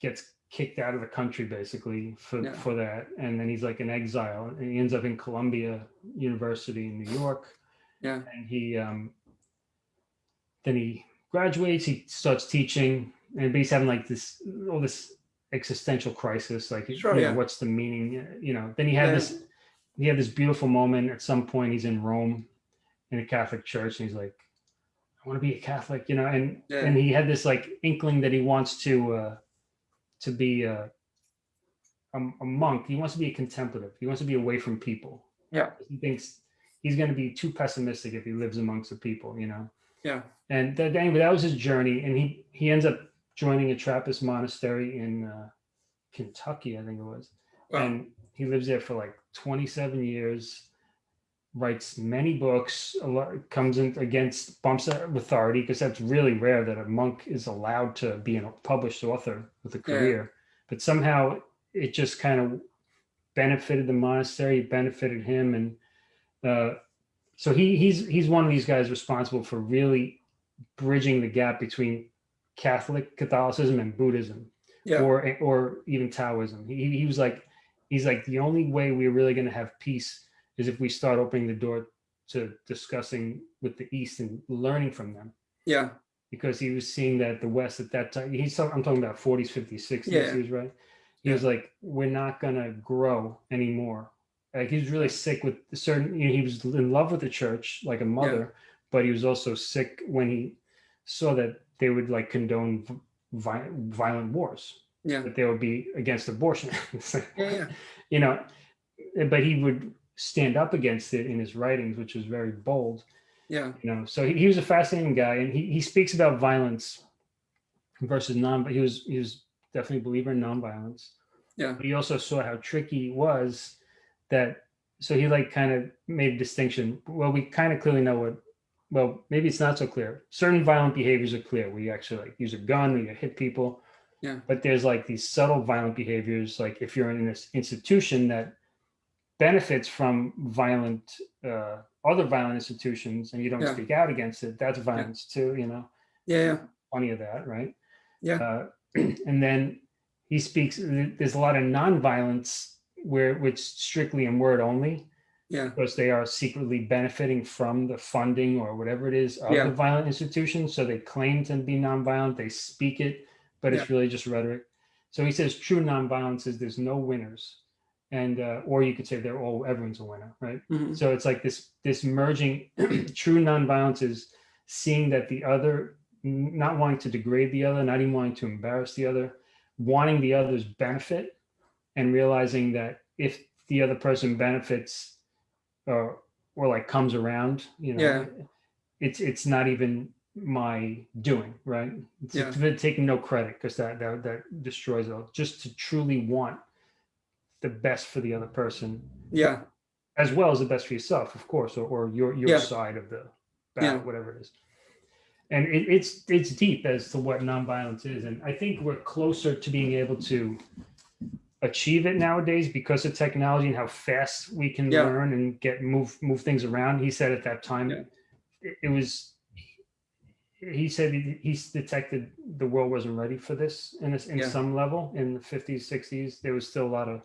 gets kicked out of the country basically for Yeah. for that, and then he's like in exile, and he ends up in Columbia University in New York, Yeah. and he um, then he graduates. He starts teaching, and he's having like this all this existential crisis like sure, you yeah. what's the meaning you know then he had yeah. this he had this beautiful moment. At some point he's in rome in a catholic church and he's like i want to be a catholic you know and yeah. and he had this like inkling that he wants to uh to be a, a, a monk. He wants to be a contemplative. He wants to be away from people. Yeah. He thinks he's going to be too pessimistic if he lives amongst the people you know? Yeah. And that anyway that was his journey and he he ends up joining a Trappist monastery in uh, Kentucky, I think it was. Wow. And he lives there for like 27 years, writes many books, a lot, comes in against bumps authority because that's really rare that a monk is allowed to be a published author with a career. Yeah. But somehow it just kind of benefited the monastery, benefited him. And uh, so he he's he's one of these guys responsible for really bridging the gap between Catholic Catholicism and Buddhism, yeah. or or even Taoism. He he was like, he's like the only way we're really going to have peace is if we start opening the door to discussing with the East and learning from them. Yeah. Because he was seeing that the West at that time, he's I'm talking about 40s, 50s, 60s, yeah. he was right. He yeah. was like, we're not gonna grow anymore. Like he was really sick with certain, you know, he was in love with the church like a mother, yeah. but he was also sick when he saw that they would like condone vi violent wars. Yeah. That they would be against abortion. yeah, yeah. You know, but he would stand up against it in his writings, which was very bold. Yeah. You know, so he, he was a fascinating guy and he, he speaks about violence versus non, but he was, he was definitely a believer in nonviolence. Yeah. But he also saw how tricky it was that, so he like kind of made a distinction. Well, we kind of clearly know what well, maybe it's not so clear. Certain violent behaviors are clear where you actually like use a gun or you hit people. Yeah. But there's like these subtle violent behaviors, like if you're in this institution that benefits from violent, uh, other violent institutions and you don't Yeah. speak out against it, that's violence too, you know, Yeah, yeah, plenty of that, right? Yeah. Uh, and then he speaks, there's a lot of nonviolence where, which strictly in word only, yeah, because they are secretly benefiting from the funding or whatever it is of Yeah. the violent institutions. So they claim to be nonviolent, they speak it, but it's really just rhetoric. So he says true nonviolence is there's no winners. And uh, or you could say they're all everyone's a winner, right? mhm, So it's like this this merging true nonviolence is seeing that the other not wanting to degrade the other, not even wanting to embarrass the other, wanting the other's benefit and realizing that if the other person benefits or or like comes around, you know, Yeah. it's it's not even my doing, right? It's Yeah. taking no credit because that, that that destroys it all. Just to truly want the best for the other person yeah, as well as the best for yourself, of course, or, or your your Yeah. side of the Yeah. battle, whatever it is. And it, it's it's deep as to what nonviolence is, and I think we're closer to being able to achieve it nowadays because of technology and how fast we can Yeah. learn and get move move things around. He said at that time, Yeah. it, it was. He said he, he's detected the world wasn't ready for this in a, in Yeah. some level in the 50s, 60s. There was still a lot of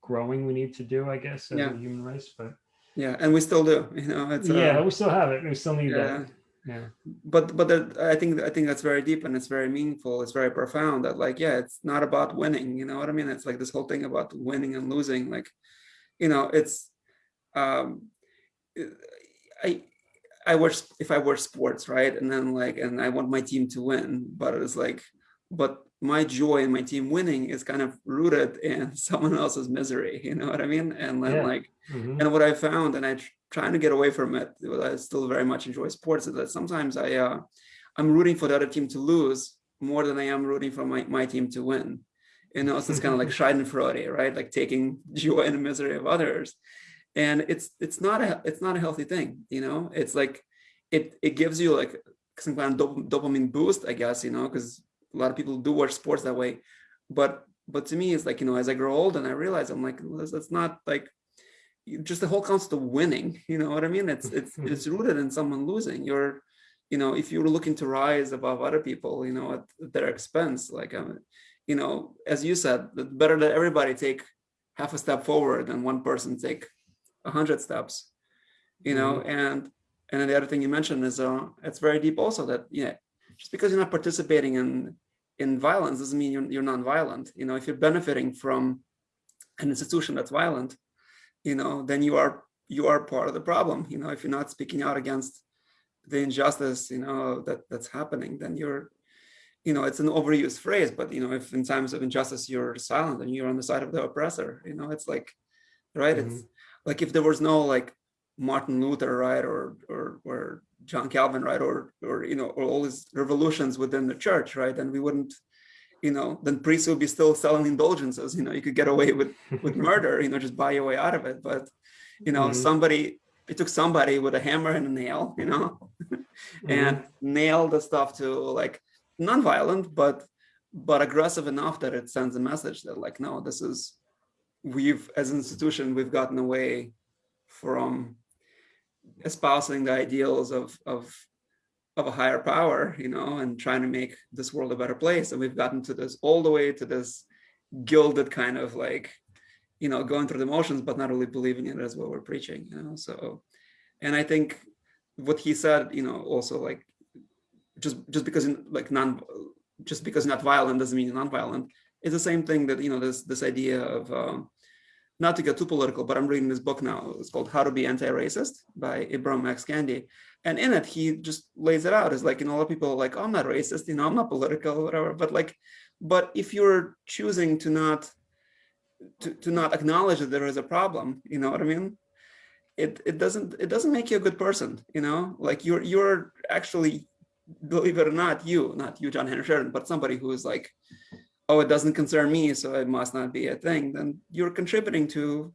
growing we need to do, I guess, as Yeah. a human race. But yeah, and we still do, you know, it's, uh, yeah, we still have it. We still need yeah, that. Yeah. but but that, I think I think that's very deep and it's very meaningful. It's very profound. That like, yeah, it's not about winning. You know what I mean? It's like this whole thing about winning and losing. Like, you know, it's um, I I watch if I watch sports, right, and then like, and I want my team to win, but it's like, but my joy in my team winning is kind of rooted in someone else's misery. You know what I mean? And then Yeah. like Mhm. and what I found, and I trying to get away from it, I still very much enjoy sports, that sometimes I uh, I'm rooting for the other team to lose more than I am rooting for my, my team to win. You know, so it's kind of like Schadenfreude, right? Like taking joy in the misery of others, and it's it's not a it's not a healthy thing. You know, it's like it it gives you like some kind of dop- dopamine boost, I guess. You know, because a lot of people do watch sports that way, but but to me, it's like you know, as I grow old and I realize I'm like, well, that's, that's not like just the whole concept of winning you know what i mean? It's it's it's rooted in someone losing. You're you know if you're looking to rise above other people you know at their expense like um, you know as you said better that everybody take half a step forward than one person take a hundred steps you know? And and then the other thing you mentioned is uh it's very deep also that yeah just because you're not participating in in violence doesn't mean you're, you're non-violent. You know if you're benefiting from an institution that's violent you know then you are you are part of the problem you know if you're not speaking out against the injustice you know that that's happening then you're you know it's an overused phrase but you know if in times of injustice you're silent and you're on the side of the oppressor you know it's like right it's mm-hmm. like if there was no like martin luther right or or or john calvin right or or you know or all these revolutions within the church right then we wouldn't you know then priests would be still selling indulgences you know you could get away with with murder you know just buy your way out of it but you know Mhm. somebody it took somebody with a hammer and a nail you know and nail the stuff to like non-violent but but aggressive enough that it sends a message that like no this is we've as an institution we've gotten away from espousing the ideals of of of a higher power you know and trying to make this world a better place. And we've gotten to this all the way to this gilded kind of like you know going through the motions but not really believing in it as what we're preaching you know so. And i think what he said you know also like just just because in, like non just because not violent doesn't mean non-violent it's the same thing that you know this this idea of um, not to get too political but i'm reading this book now. It's called how to be anti-racist by ibram x. Kendi and in it he just lays it out as like you know a lot of people are like oh, i'm not racist you know i'm not political whatever. But like but if you're choosing to not to, to not acknowledge that there is a problem you know what i mean? It it doesn't it doesn't make you a good person you know? Like you're you're actually believe it or not you not you john henry sheridan but somebody who is like oh it doesn't concern me so it must not be a thing then you're contributing to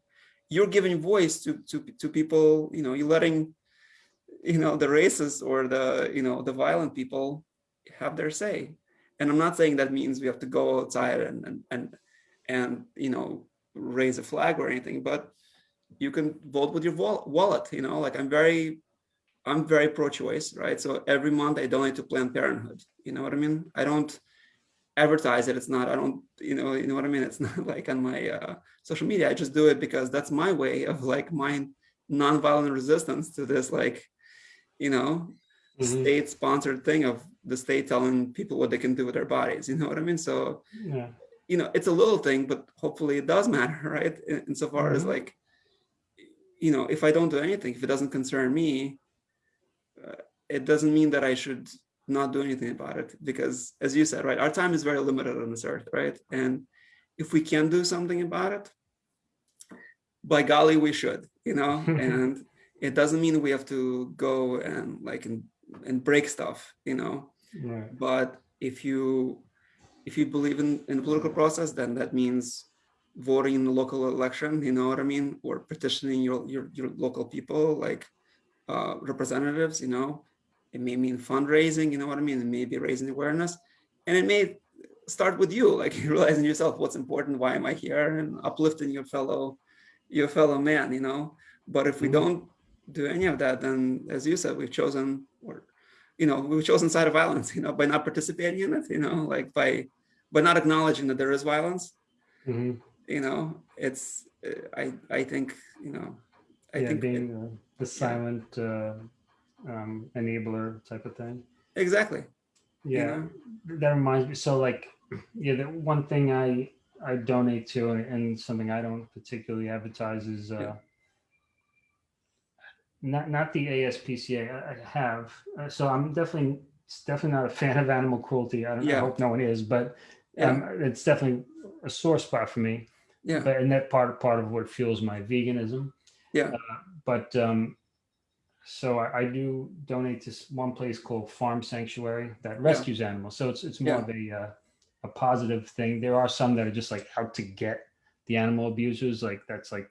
you're giving voice to to to people you know you're letting you know the racist or the you know the violent people have their say and I'm not saying that means we have to go outside and and and, and you know raise a flag or anything, but you can vote with your wallet. You know, like I'm very I'm very pro-choice, right? So every month I donate to Planned Parenthood. You know what I mean? I don't advertise it. It's not, I don't, you know, you know what I mean? It's not like on my uh, social media. I just do it because that's my way of like my nonviolent resistance to this, like, you know, mm -hmm. state sponsored thing of the state telling people what they can do with their bodies. You know what I mean? So, yeah. you know, it's a little thing, but hopefully it does matter, right? Insofar mm -hmm. as mm-hmm. like, you know, if I don't do anything, if it doesn't concern me, uh, it doesn't mean that I should not do anything about it because as you said right our time is very limited on this earth right? And if we can do something about it by golly we should you know? And it doesn't mean we have to go and like and, and break stuff you know? Right. but if you if you believe in in the political process then that means voting in the local election you know what i mean? Or petitioning your your, your local people like uh representatives you know it may mean fundraising, you know what I mean? It may be raising awareness. And it may start with you, like realizing yourself what's important, why am I here, and uplifting your fellow your fellow man, you know. But if we mm -hmm. don't do any of that, then as you said, we've chosen or you know, we've chosen side of violence, you know, by not participating in it, you know, like by by not acknowledging that there is violence. Mm -hmm. You know, it's I I think, you know, I yeah, think being it, the silent uh um, enabler type of thing. Exactly. Yeah, that reminds me. So like, yeah, the one thing I I donate to and something I don't particularly advertise is uh, yeah. not not the ASPCA. I, I have uh, so I'm definitely it's definitely not a fan of animal cruelty. I, don't, yeah. I hope no one is, but um, it's definitely a sore spot for me. Yeah. But and that part part of what fuels my veganism. Yeah. Uh, but um, so I, I, do donate to one place called Farm Sanctuary that rescues yeah. animals. So it's it's more yeah. of a uh, a positive thing. There are some that are just like out to get the animal abusers. Like that's like,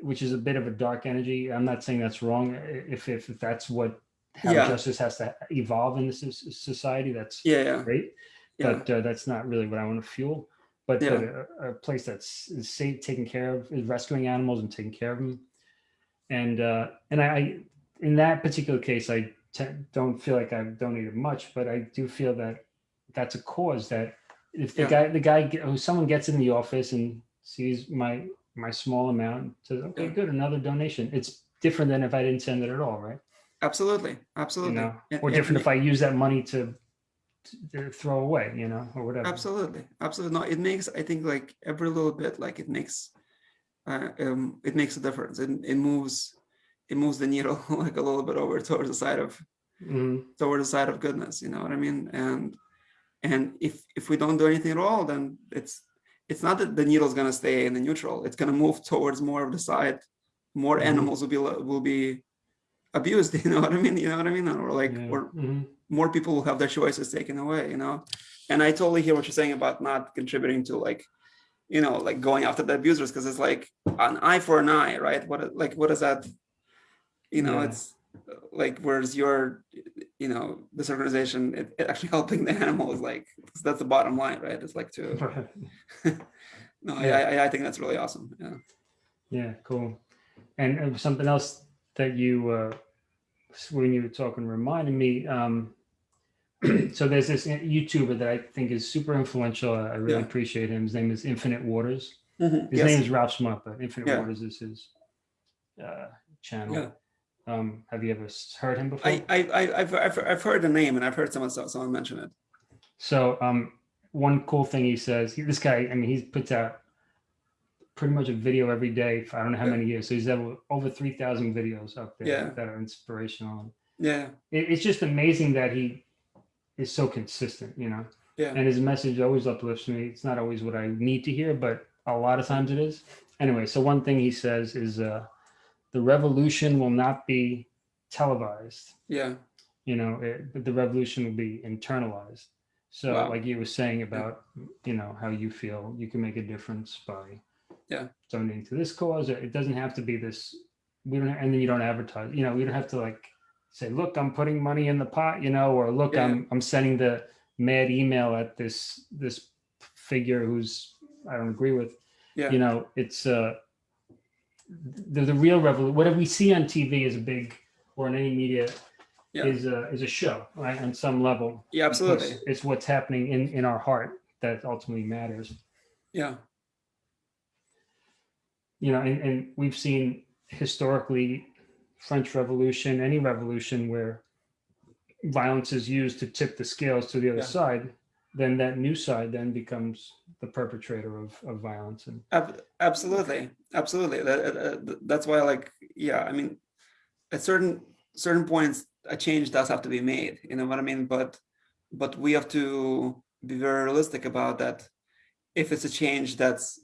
which is a bit of a dark energy. I'm not saying that's wrong. If if, if that's what how yeah. justice has to evolve in this society, that's yeah, great. But uh, that's not really what I want to fuel. But, a, a, place that's is safe, taking care of, is rescuing animals and taking care of them. And uh, and I in that particular case, I don't feel like I've donated much, but I do feel that that's a cause that if the yeah. guy, the guy, who someone gets in the office and sees my my small amount, says, okay, yeah. good, another donation. It's different than if I didn't send it at all, right? Absolutely, absolutely. You know, or different if I use that money to, to throw away, you know, or whatever. Absolutely, absolutely. No, it makes I think like every little bit, like it makes, uh, um, it makes a difference. It it moves it moves the needle like a little bit over towards the side of mm. towards the side of goodness you know what i mean? And and if if we don't do anything at all then it's it's not that the needle is going to stay in the neutral. It's going to move towards more of the side. More mm. animals will be will be abused you know what i mean? You know what i mean? Or like yeah. or mm more people will have their choices taken away you know? And i totally hear what you're saying about not contributing to like you know like going after the abusers because it's like an eye for an eye right? What like what is that you know, yeah. it's like, whereas your, you know, this organization, it, it actually helping the animals, like, that's the bottom line, right? It's like to, no, yeah. I, I think that's really awesome. Yeah. Yeah, cool. And something else that you, uh, when you were talking, reminded me, um, so there's this YouTuber that I think is super influential. I really yeah. appreciate him. His name is Infinite Waters. Mm -hmm. His yes. name is Ralph Smart, but Infinite yeah. Waters is his uh, channel. Yeah. Um, have you ever heard him before? I, I, I've, I've, I've heard the name and I've heard someone, someone mention it. So um, one cool thing he says, he, this guy, I mean, he puts out pretty much a video every day for I don't know how yeah. many years. So he's over, over 3,000 videos up there yeah. that are inspirational. Yeah. It, it's just amazing that he is so consistent, you know? Yeah. And his message always uplifts me. It's not always what I need to hear, but a lot of times it is. Anyway, so one thing he says is, uh, the revolution will not be televised. Yeah. You know, it, the revolution will be internalized. So wow. like you were saying about, you know, how you feel you can make a difference by yeah donating to this cause. It doesn't have to be this, we don't, and then you don't advertise, you know, we don't have to like say, look, I'm putting money in the pot, you know, or look, yeah. I'm, I'm sending the, mad email at this this figure who's I don't agree with. Yeah. You know, it's uh the, the real revolution. Whatever we see on TV is a big, or in any media, Yeah. is a is a show, right? On some level, Yeah, absolutely. it's, it's what's happening in in our heart that ultimately matters. Yeah. You know, and and we've seen historically French Revolution, any revolution where violence is used to tip the scales to the other Yeah. side, then that new side then becomes the perpetrator of, of violence. And absolutely. Absolutely. That, that's why like yeah i mean at certain certain points a change does have to be made you know what i mean? But but we have to be very realistic about that if it's a change that's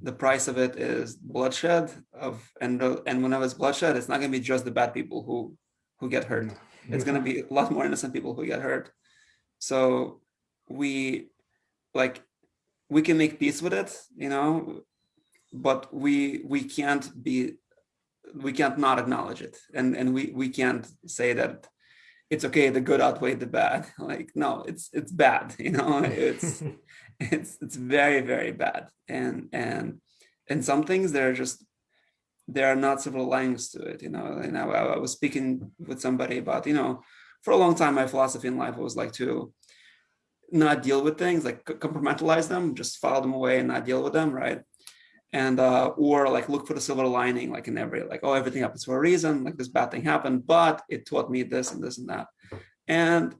the price of it is bloodshed of and and whenever it's bloodshed it's not going to be just the bad people who who get hurt. It's going to be a lot more innocent people who get hurt. So we like we can make peace with it you know but we we can't be we can't not acknowledge it. And and we we can't say that it's okay the good outweighed the bad. Like no it's it's bad you know it's it's it's very very bad. And and and some things they're just there are not silver linings to it you know. And I, I was speaking with somebody about you know for a long time my philosophy in life was like to not deal with things like compartmentalize them just file them away and not deal with them right? And uh or like look for the silver lining like in every like oh everything happens for a reason like this bad thing happened but it taught me this and this and that. And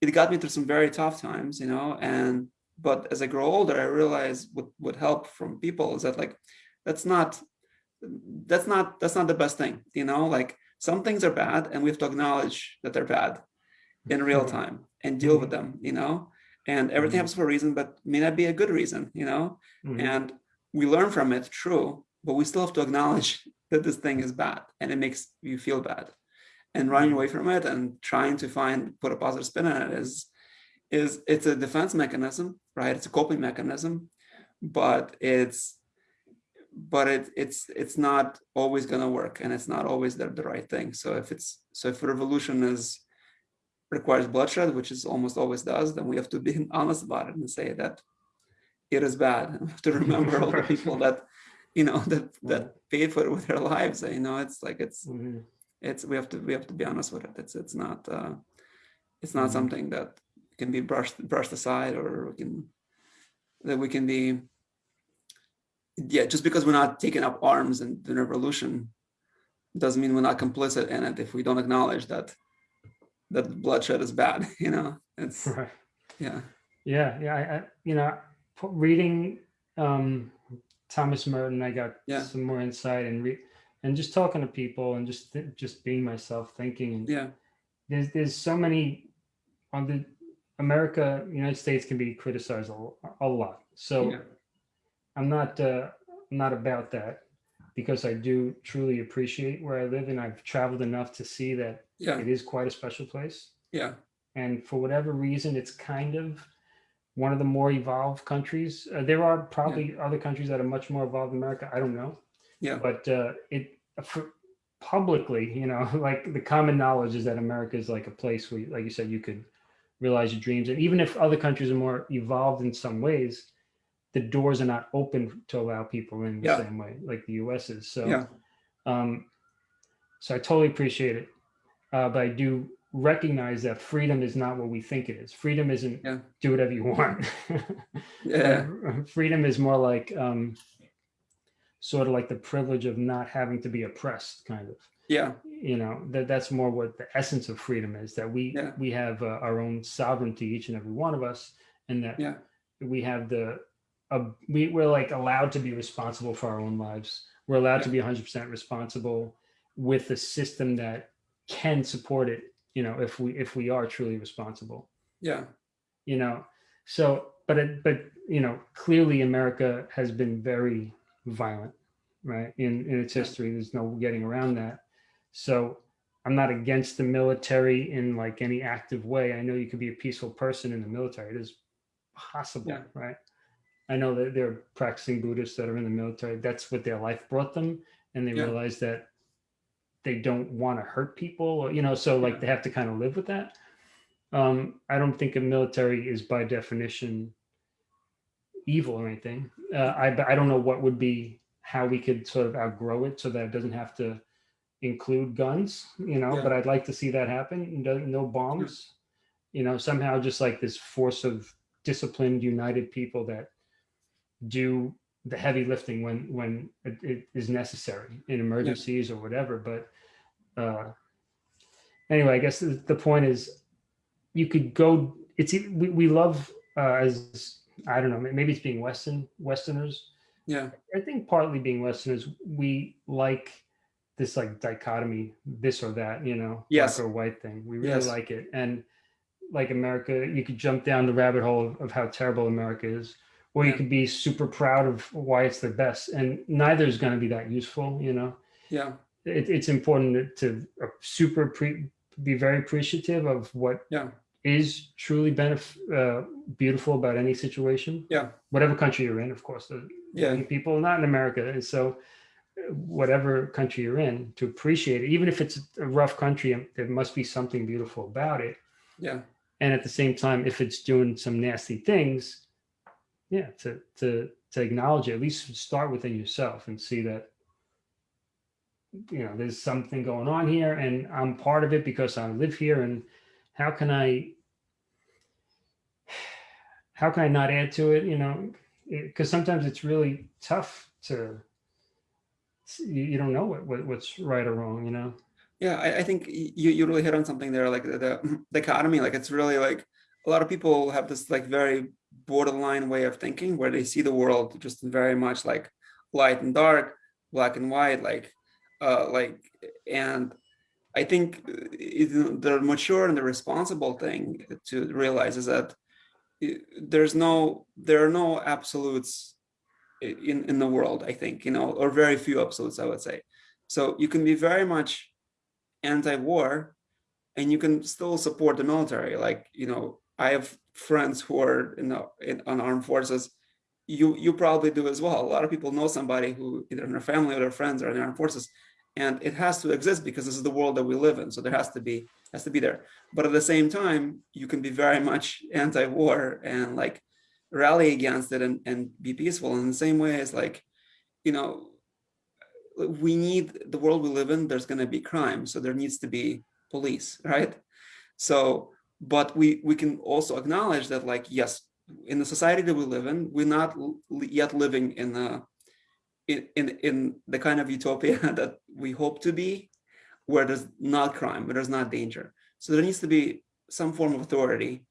it got me through some very tough times you know and but as i grow older i realize what would help from people is that like that's not that's not that's not the best thing you know? Like some things are bad and we have to acknowledge that they're bad in real Mhm. time and deal with them you know and everything Mhm. happens for a reason but may not be a good reason you know Mhm. and we learn from it true but we still have to acknowledge that this thing is bad and it makes you feel bad and running Mhm. away from it and trying to find put a positive spin on it is is it's a defense mechanism right it's a coping mechanism but it's but it, it's it's not always going to work and it's not always the, the right thing so if it's so if revolution is requires bloodshed which is almost always does then we have to be honest about it and say that it is bad and we have to remember all the people that you know that that paid for it with their lives you know it's like it's Mhm. it's we have to we have to be honest with it it's it's not uh it's not Mhm. something that can be brushed brushed aside or we can that we can be yeah just because we're not taking up arms in the revolution doesn't mean we're not complicit in it if we don't acknowledge that that bloodshed is bad you know it's Right. yeah Yeah, yeah. I, I you know, reading um, Thomas Merton, I got Yeah. some more insight and re- and just talking to people and just just being myself, thinking. Yeah there's there's so many on the America, United States can be criticized a, a lot. So yeah I'm not uh, I'm not about that because I do truly appreciate where I live and I've traveled enough to see that yeah it is quite a special place. yeah and for whatever reason, it's kind of one of the more evolved countries. Uh, there are probably other countries that are much more evolved than America. I don't know, yeah but uh, it for publicly, you know, like the common knowledge is that America is like a place where, like you said, you could realize your dreams, and even if other countries are more evolved in some ways, the doors are not open to allow people in the Yeah. same way like the U.S. is. So, Yeah. um, so I totally appreciate it, uh, but I do recognize that freedom is not what we think it is. Freedom isn't Yeah. do whatever you want. yeah Uh, freedom is more like um, sort of like the privilege of not having to be oppressed, kind of. yeah You know that that's more what the essence of freedom is. That we Yeah. we have uh, our own sovereignty, each and every one of us, and that yeah we have the uh, we, we're like allowed to be responsible for our own lives. We're allowed to be 100% responsible with a system that can support it. You know, if we if we are truly responsible. Yeah. You know so but it but you know clearly america has been very violent right in in its history. There's no getting around that. So i'm not against the military in like any active way. I know you could be a peaceful person in the military. It is possible Yeah. right? I know that there are practicing buddhists that are in the military. That's what their life brought them and they Yeah. realize that they don't want to hurt people or you know so like they have to kind of live with that Um, I don't think a military is by definition evil or anything. Uh, I I don't know what would be how we could sort of outgrow it so that it doesn't have to include guns, you know. Yeah. But I'd like to see that happen. No, no bombs, you know. Somehow, just like this force of disciplined, united people that do the heavy lifting when when it, it is necessary in emergencies or whatever. But uh, anyway, I guess the, the point is, you could go. It's we, we love uh, as I don't know. Maybe it's being Western Westerners. Yeah. I think partly being Westerners, we like this like dichotomy, this or that, you know, Yes. black or white thing. We really Yes. like it. And like America, you could jump down the rabbit hole of, of how terrible America is, or you could be super proud of why it's the best. And neither is going to be that useful, you know. Yeah. It, it's important to uh, super pre, be very appreciative of what Yeah. is truly benef- uh, beautiful about any situation Yeah. whatever country you're in, of course. The Yeah. people not in America, and so uh, whatever country you're in, to appreciate it, even if it's a rough country, um, there must be something beautiful about it. Yeah. And at the same time, if it's doing some nasty things, yeah, to to to acknowledge it, at least start within yourself and see that you know there's something going on here, and I'm part of it because I live here, and how can I how can I not add to it? You know, because sometimes it's really tough to you, don't know what, what what's right or wrong. You know. Yeah, I, I think you, you really hit on something there, like the, the dichotomy. Like it's really like a lot of people have this like very borderline way of thinking where they see the world just very much like light and dark, black and white, like uh like and I think uh, the mature and the responsible thing to realize is that there's no there are no absolutes in in the world, I think, you know, or very few absolutes, I would say. So you can be very much anti-war and you can still support the military like you know i have friends who are in the in, on armed forces. You you probably do as well. A lot of people know somebody who either in their family or their friends are in the armed forces and it has to exist because this is the world that we live in so there has to be has to be there. But at the same time you can be very much anti-war and like rally against it and, and be peaceful. In the same way as like you know we need the world we live in there's going to be crime so there needs to be police right? So but we we can also acknowledge that like yes in the society that we live in we're not yet living in a in in, in the kind of utopia that we hope to be where there's not crime where there's not danger. So there needs to be some form of authority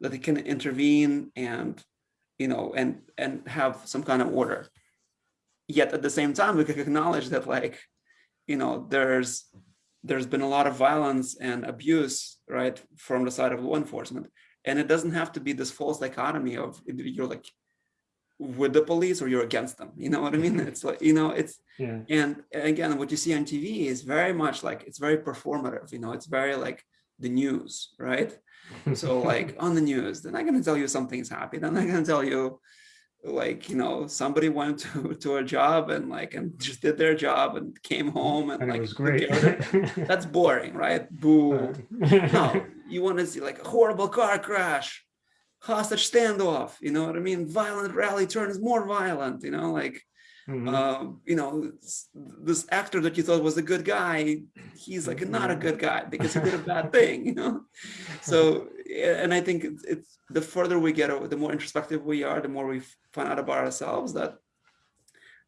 that it can intervene and you know and and have some kind of order. Yet at the same time we can acknowledge that like you know there's there's been a lot of violence and abuse right from the side of law enforcement. And it doesn't have to be this false dichotomy of you're like with the police or you're against them you know what i mean? It's like you know it's Yeah. and again what you see on tv is very much like it's very performative you know it's very like the news right? So like on the news they're not going to tell you something's happy they're not going to tell you like you know somebody went to, to a job and like and just did their job and came home and, and like it was great. that's boring right boo no no. you want to see like a horrible car crash hostage standoff you know what i mean violent rally turns more violent you know like Mhm. um, you know, this actor that you thought was a good guy, he's like not a good guy because he did a bad thing, you know. So, and I think it's, it's the further we get, o- the more introspective we are, the more we find out about ourselves that,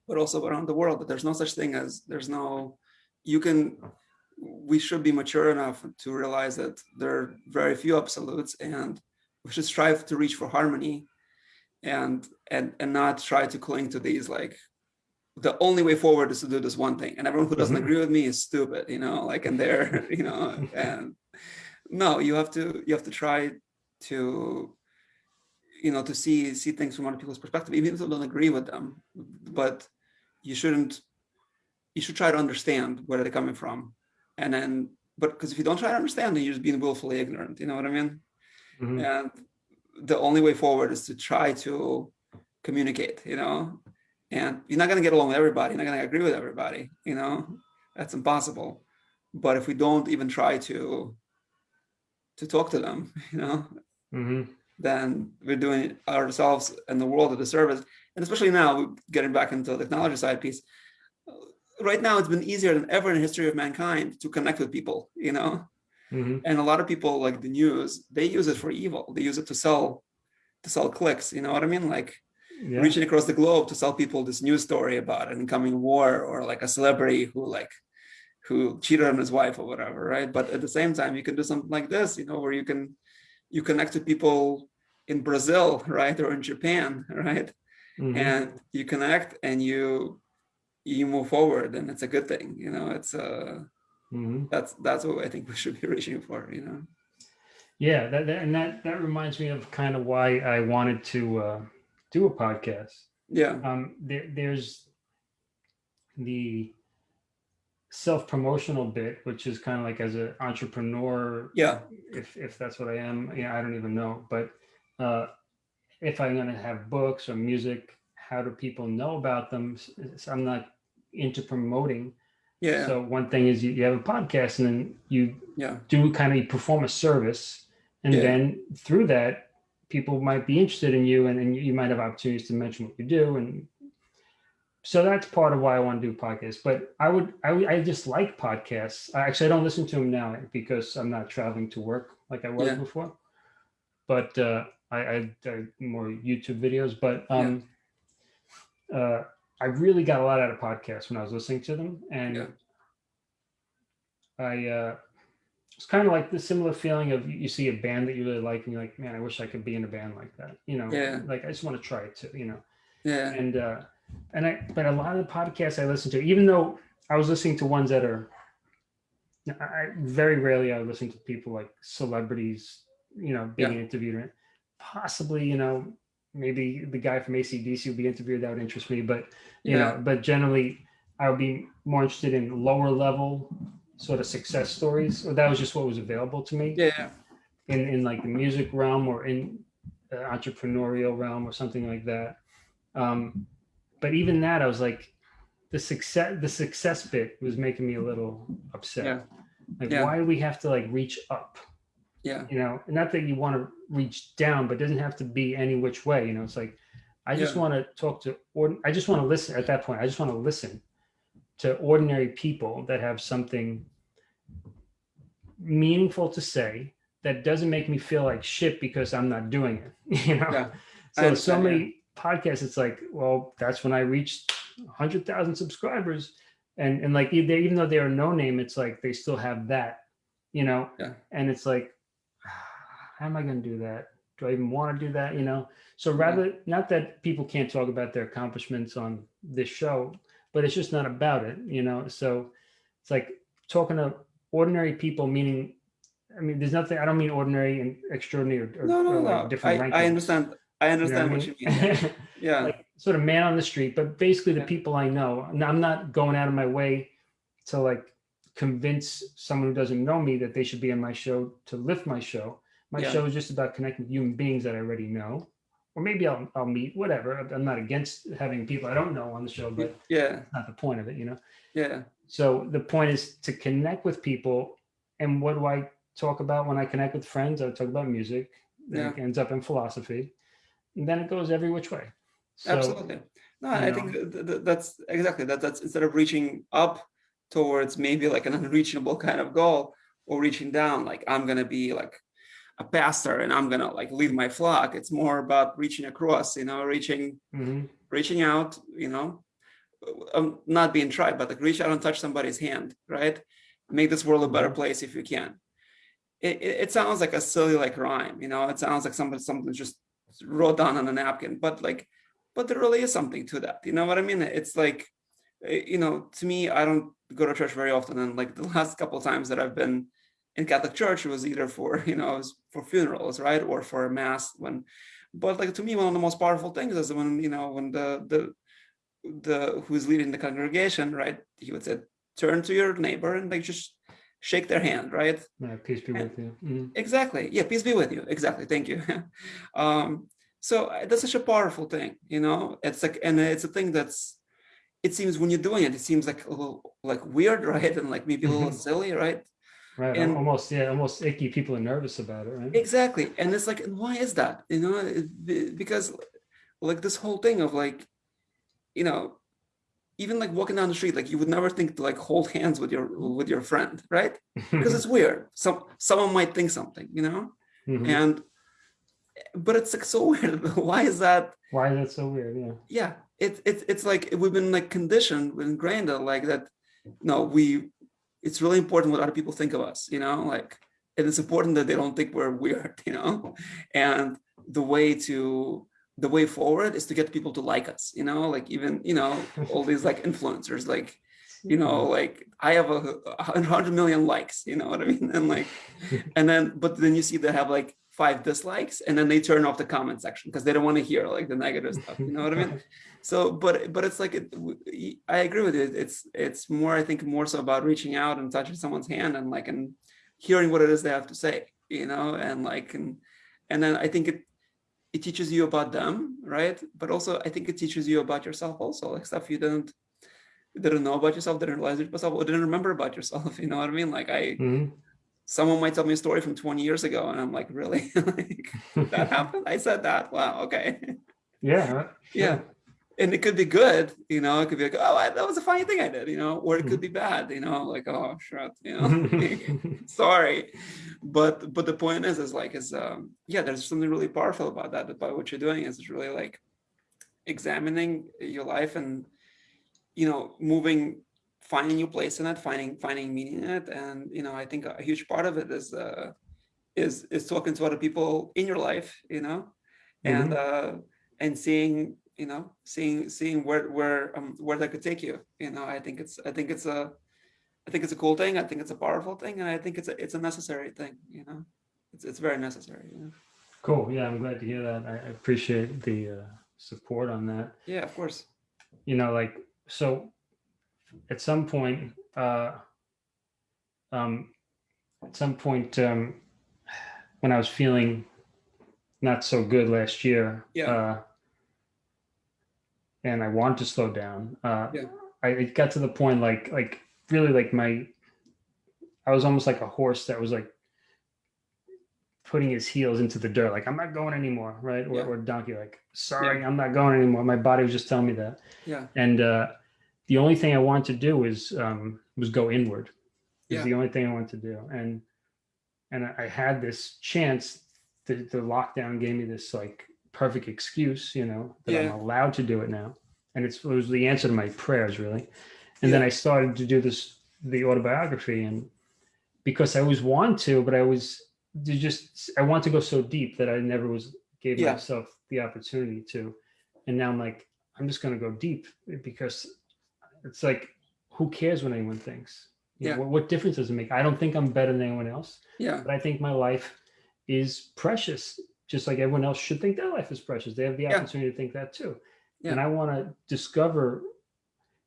but also around the world that there's no such thing as there's no, you can, we should be mature enough to realize that there are very few absolutes and we should strive to reach for harmony and and and not try to cling to these like the only way forward is to do this one thing. And everyone who doesn't Mhm. agree with me is stupid you know like and they're you know and no you have to you have to try to you know to see see things from other people's perspective even if you don't agree with them. But you shouldn't you should try to understand where they're coming from. And then but because if you don't try to understand then you're just being willfully ignorant you know what i mean? Mhm. and the only way forward is to try to communicate you know and you're not going to get along with everybody you're not going to agree with everybody you know that's impossible but if we don't even try to to talk to them, you know, hmm then we're doing ourselves and the world a disservice. And especially now, getting back into the technology side piece, right now it's been easier than ever in the history of mankind to connect with people, you know. hmm And a lot of people like the news, they use it for evil. They use it to sell, to sell clicks. You know what I mean? Like Yeah. reaching across the globe to sell people this news story about an incoming war or like a celebrity who like who cheated on his wife or whatever, right? But at the same time, you can do something like this, you know, where you can you connect with people in Brazil, right, or in Japan, right, Mhm. and you connect and you you move forward, and it's a good thing, you know. It's uh Mhm. that's that's what I think we should be reaching for, you know. Yeah, that, that and that that reminds me of kind of why I wanted to uh, do a podcast. Yeah, Um, there, there's the self-promotional bit, which is kind of like as an entrepreneur, yeah, if if that's what I am. Yeah, I don't even know, but uh, if I'm going to have books or music, how do people know about them? I'm not into promoting. yeah, So one thing is you, you have a podcast, and then you yeah, do kind of perform a service and Yeah. then through that people might be interested in you and, and you might have opportunities to mention what you do. And so that's part of why i want to do podcasts. But i would i, I just like podcasts. I, actually i don't listen to them now because i'm not traveling to work like i was Yeah. before. But uh I, I, I more youtube videos. But um uh i really got a lot out of podcasts when i was listening to them. And Yeah. i uh it's kind of like the similar feeling of you see a band that you really like and you're like, man, I wish I could be in a band like that. You know, Yeah. like I just want to try it too, you know. yeah, And uh and I but a lot of the podcasts I listen to, even though I was listening to ones that are I I- very rarely I listen to people like celebrities, you know, being Yeah. interviewed. Possibly, you know, maybe the guy from AC/DC would be interviewed, that would interest me, but you yeah, know, but generally I would be more interested in lower level sort of success stories. Or that was just what was available to me yeah, in, in like the music realm or in the entrepreneurial realm or something like that. Um, but even that, I was like, the success, the success bit was making me a little upset. Yeah. Like, Yeah. why do we have to like reach up? yeah, You know, not that you want to reach down, but it doesn't have to be any which way. You know, it's like, I just Yeah. want to talk to, or I just want to listen at that point. I just want to listen to ordinary people that have something meaningful to say that doesn't make me feel like shit because I'm not doing it. You know, Yeah, so so understand, yeah. many podcasts. It's like, well, that's when I reached hundred thousand subscribers, and and like they, even though they're no name, it's like they still have that. You know, Yeah. and it's like, ah, how am I going to do that? Do I even want to do that? You know, so mm-hmm. rather not that people can't talk about their accomplishments on this show, but it's just not about it. You know, so it's like talking to ordinary people, meaning. I mean, there's nothing. I don't mean ordinary and extraordinary or, or, no, or no, like no. I, different I rankings. understand. I You know understand I what you mean. mean? Yeah, like sort of man on the street, but basically the Yeah. people I know. I'm not going out of my way to like convince someone who doesn't know me that they should be on my show to lift my show. My Yeah. show is just about connecting with human beings that I already know, or maybe I'll I'll meet whatever. I'm not against having people I don't know on the show, but yeah, not the point of it, you know. yeah, So the point is to connect with people. And what do I talk about when I connect with friends? I talk about music. Yeah. it ends up in philosophy. And then it goes every which way. So, absolutely. No, I know. think th- th- that's exactly that. That's instead of reaching up towards maybe like an unreachable kind of goal, or reaching down, like I'm gonna be like a pastor and I'm gonna like lead my flock. It's more about reaching across, you know, reaching Mhm. reaching out, you know, um, not being tried, but like reach out and touch somebody's hand, right? Make this world a better Mhm. place if you can. It, it, it sounds like a silly like rhyme, you know. It sounds like something something just wrote down on a napkin, but like, but there really is something to that. You know what I mean? It's like, eh, you know, to me, I don't go to church very often, and like the last couple of times that I've been in Catholic church, it was either for you know, it was for funerals, right, or for a mass when but like to me one of the most powerful things is when you know when the the the who's leading the congregation right he would say turn to your neighbor and like just shake their hand right? Yeah, peace be with you. Mhm. exactly. Yeah peace be with you. Exactly. Thank you. Um so uh, that's such a powerful thing you know? It's like and it's a thing that's it seems when you're doing it it seems like a little like weird right and like maybe a little Mhm. silly right Right. And- almost, yeah, almost icky. People are nervous about it, right? Exactly. And it's like, why is that? You know, it- because like this whole thing of like, you know, even like walking down the street, like you would never think to like hold hands with your with your friend, right? Because it's weird. Some someone might think something, you know, Mhm. and but it's like so weird. Why is that? Why is that so weird? Yeah. Yeah, it's it's it's like we've been like conditioned, ingrained that like that. No, we. It's really important what other people think of us, you know, like and it is important that they don't think we're weird, you know, and the way to the way forward is to get people to like us, you know, like even you know all these like influencers, like you know, like I have a, a hundred million likes, you know what I mean, and like and then but then you see they have like five dislikes and then they turn off the comment section because they don't want to hear like the negative stuff you know what i mean? So but but it's like it, i agree with you it's it's more i think more so about reaching out and touching someone's hand and like and hearing what it is they have to say you know and like and and then i think it it teaches you about them right? But also i think it teaches you about yourself also like stuff you didn't didn't know about yourself didn't realize it yourself or didn't remember about yourself you know what i mean? Like i Mhm. Someone might tell me a story from 20 years ago and i'm like really? Like that happened i said that? Wow okay. Yeah. yeah. And it could be good you know it could be like oh I, that was a funny thing i did you know or it could be bad you know like oh shit you know sorry. But but the point is is like is um yeah there's something really powerful about that about what you're doing is really like examining your life and you know moving finding your place in it finding finding meaning in it and you know i think a huge part of it is uh is is talking to other people in your life you know and uh and seeing you know seeing seeing where where um where that could take you you know i think it's i think it's a i think it's a cool thing i think it's a powerful thing and i think it's a it's a necessary thing you know it's it's very necessary you know? Cool. Yeah, I'm glad to hear that. I I appreciate the uh, support on that. yeah of course You know, like so. At some point, uh, um, at some point, um, when I was feeling not so good last year, Yeah. uh, and I wanted to slow down. Uh, Yeah. I it got to the point like like really like my I was almost like a horse that was like putting his heels into the dirt, like I'm not going anymore, right? Or, Yeah. or donkey, like sorry, I'm not going anymore. My body was just telling me that, yeah and uh, the only thing I wanted to do was um, was go inward. Is Yeah. the only thing I wanted to do, and and I had this chance. The, the lockdown gave me this like perfect excuse, you know, that Yeah. I'm allowed to do it now, and it's, it was the answer to my prayers, really. And then I started to do this the autobiography, and because I always want to, but I was just I want to go so deep that I never was gave Yeah. myself the opportunity to, and now I'm like I'm just going to go deep because it's like who cares what anyone thinks? You know, Yeah. what, what difference does it make? I don't think I'm better than anyone else, yeah but I think my life is precious, just like everyone else should think their life is precious. They have the Yeah. opportunity to think that too. Yeah. And I want to discover,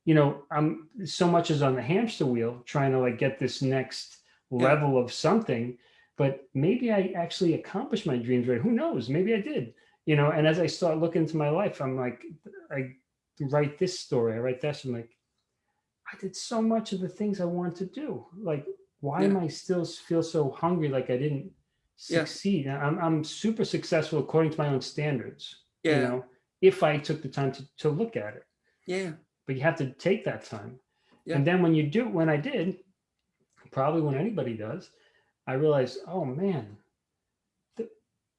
you know, I'm so much is on the hamster wheel trying to like get this next Yeah. level of something, but maybe I actually accomplished my dreams right. Who knows? Maybe I did, you know, and as I start looking into my life, I'm like, I write this story, I write that. I'm like, I did so much of the things I want to do. Like, why am I still feel so hungry? Like I didn't succeed. And I'm I'm super successful according to my own standards. yeah You know, if I took the time to to look at it, yeah but you have to take that time. Yeah. And then when you do, when I did, probably when anybody does, I realized, oh man, the,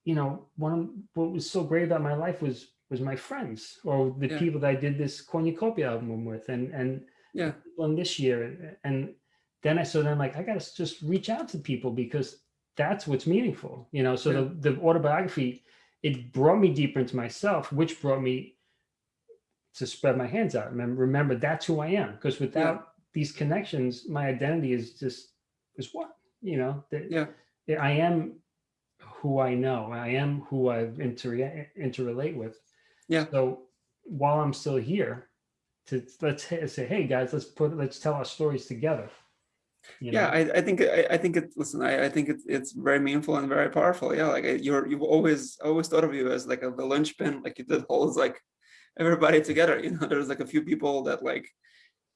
you know, one of what was so great about my life was was my friends or the Yeah. people that I did this cornucopia album with, and and Yeah. on this year, and then I so then like I got to just reach out to people because that's what's meaningful, you know. So Yeah. the the autobiography it brought me deeper into myself, which brought me to spread my hands out. Remember, remember that's who I am. Because without these connections, my identity is just is what you know. That Yeah. I am who I know. I am who I've inter interrelate with. Yeah. So while I'm still here, to let's say, hey guys, let's put let's tell our stories together. You yeah? I, I think I, I think it listen I, I think it's it's very meaningful and very powerful yeah like you're you've always always thought of you as like a, the linchpin like you did holds like everybody together you know there's like a few people that like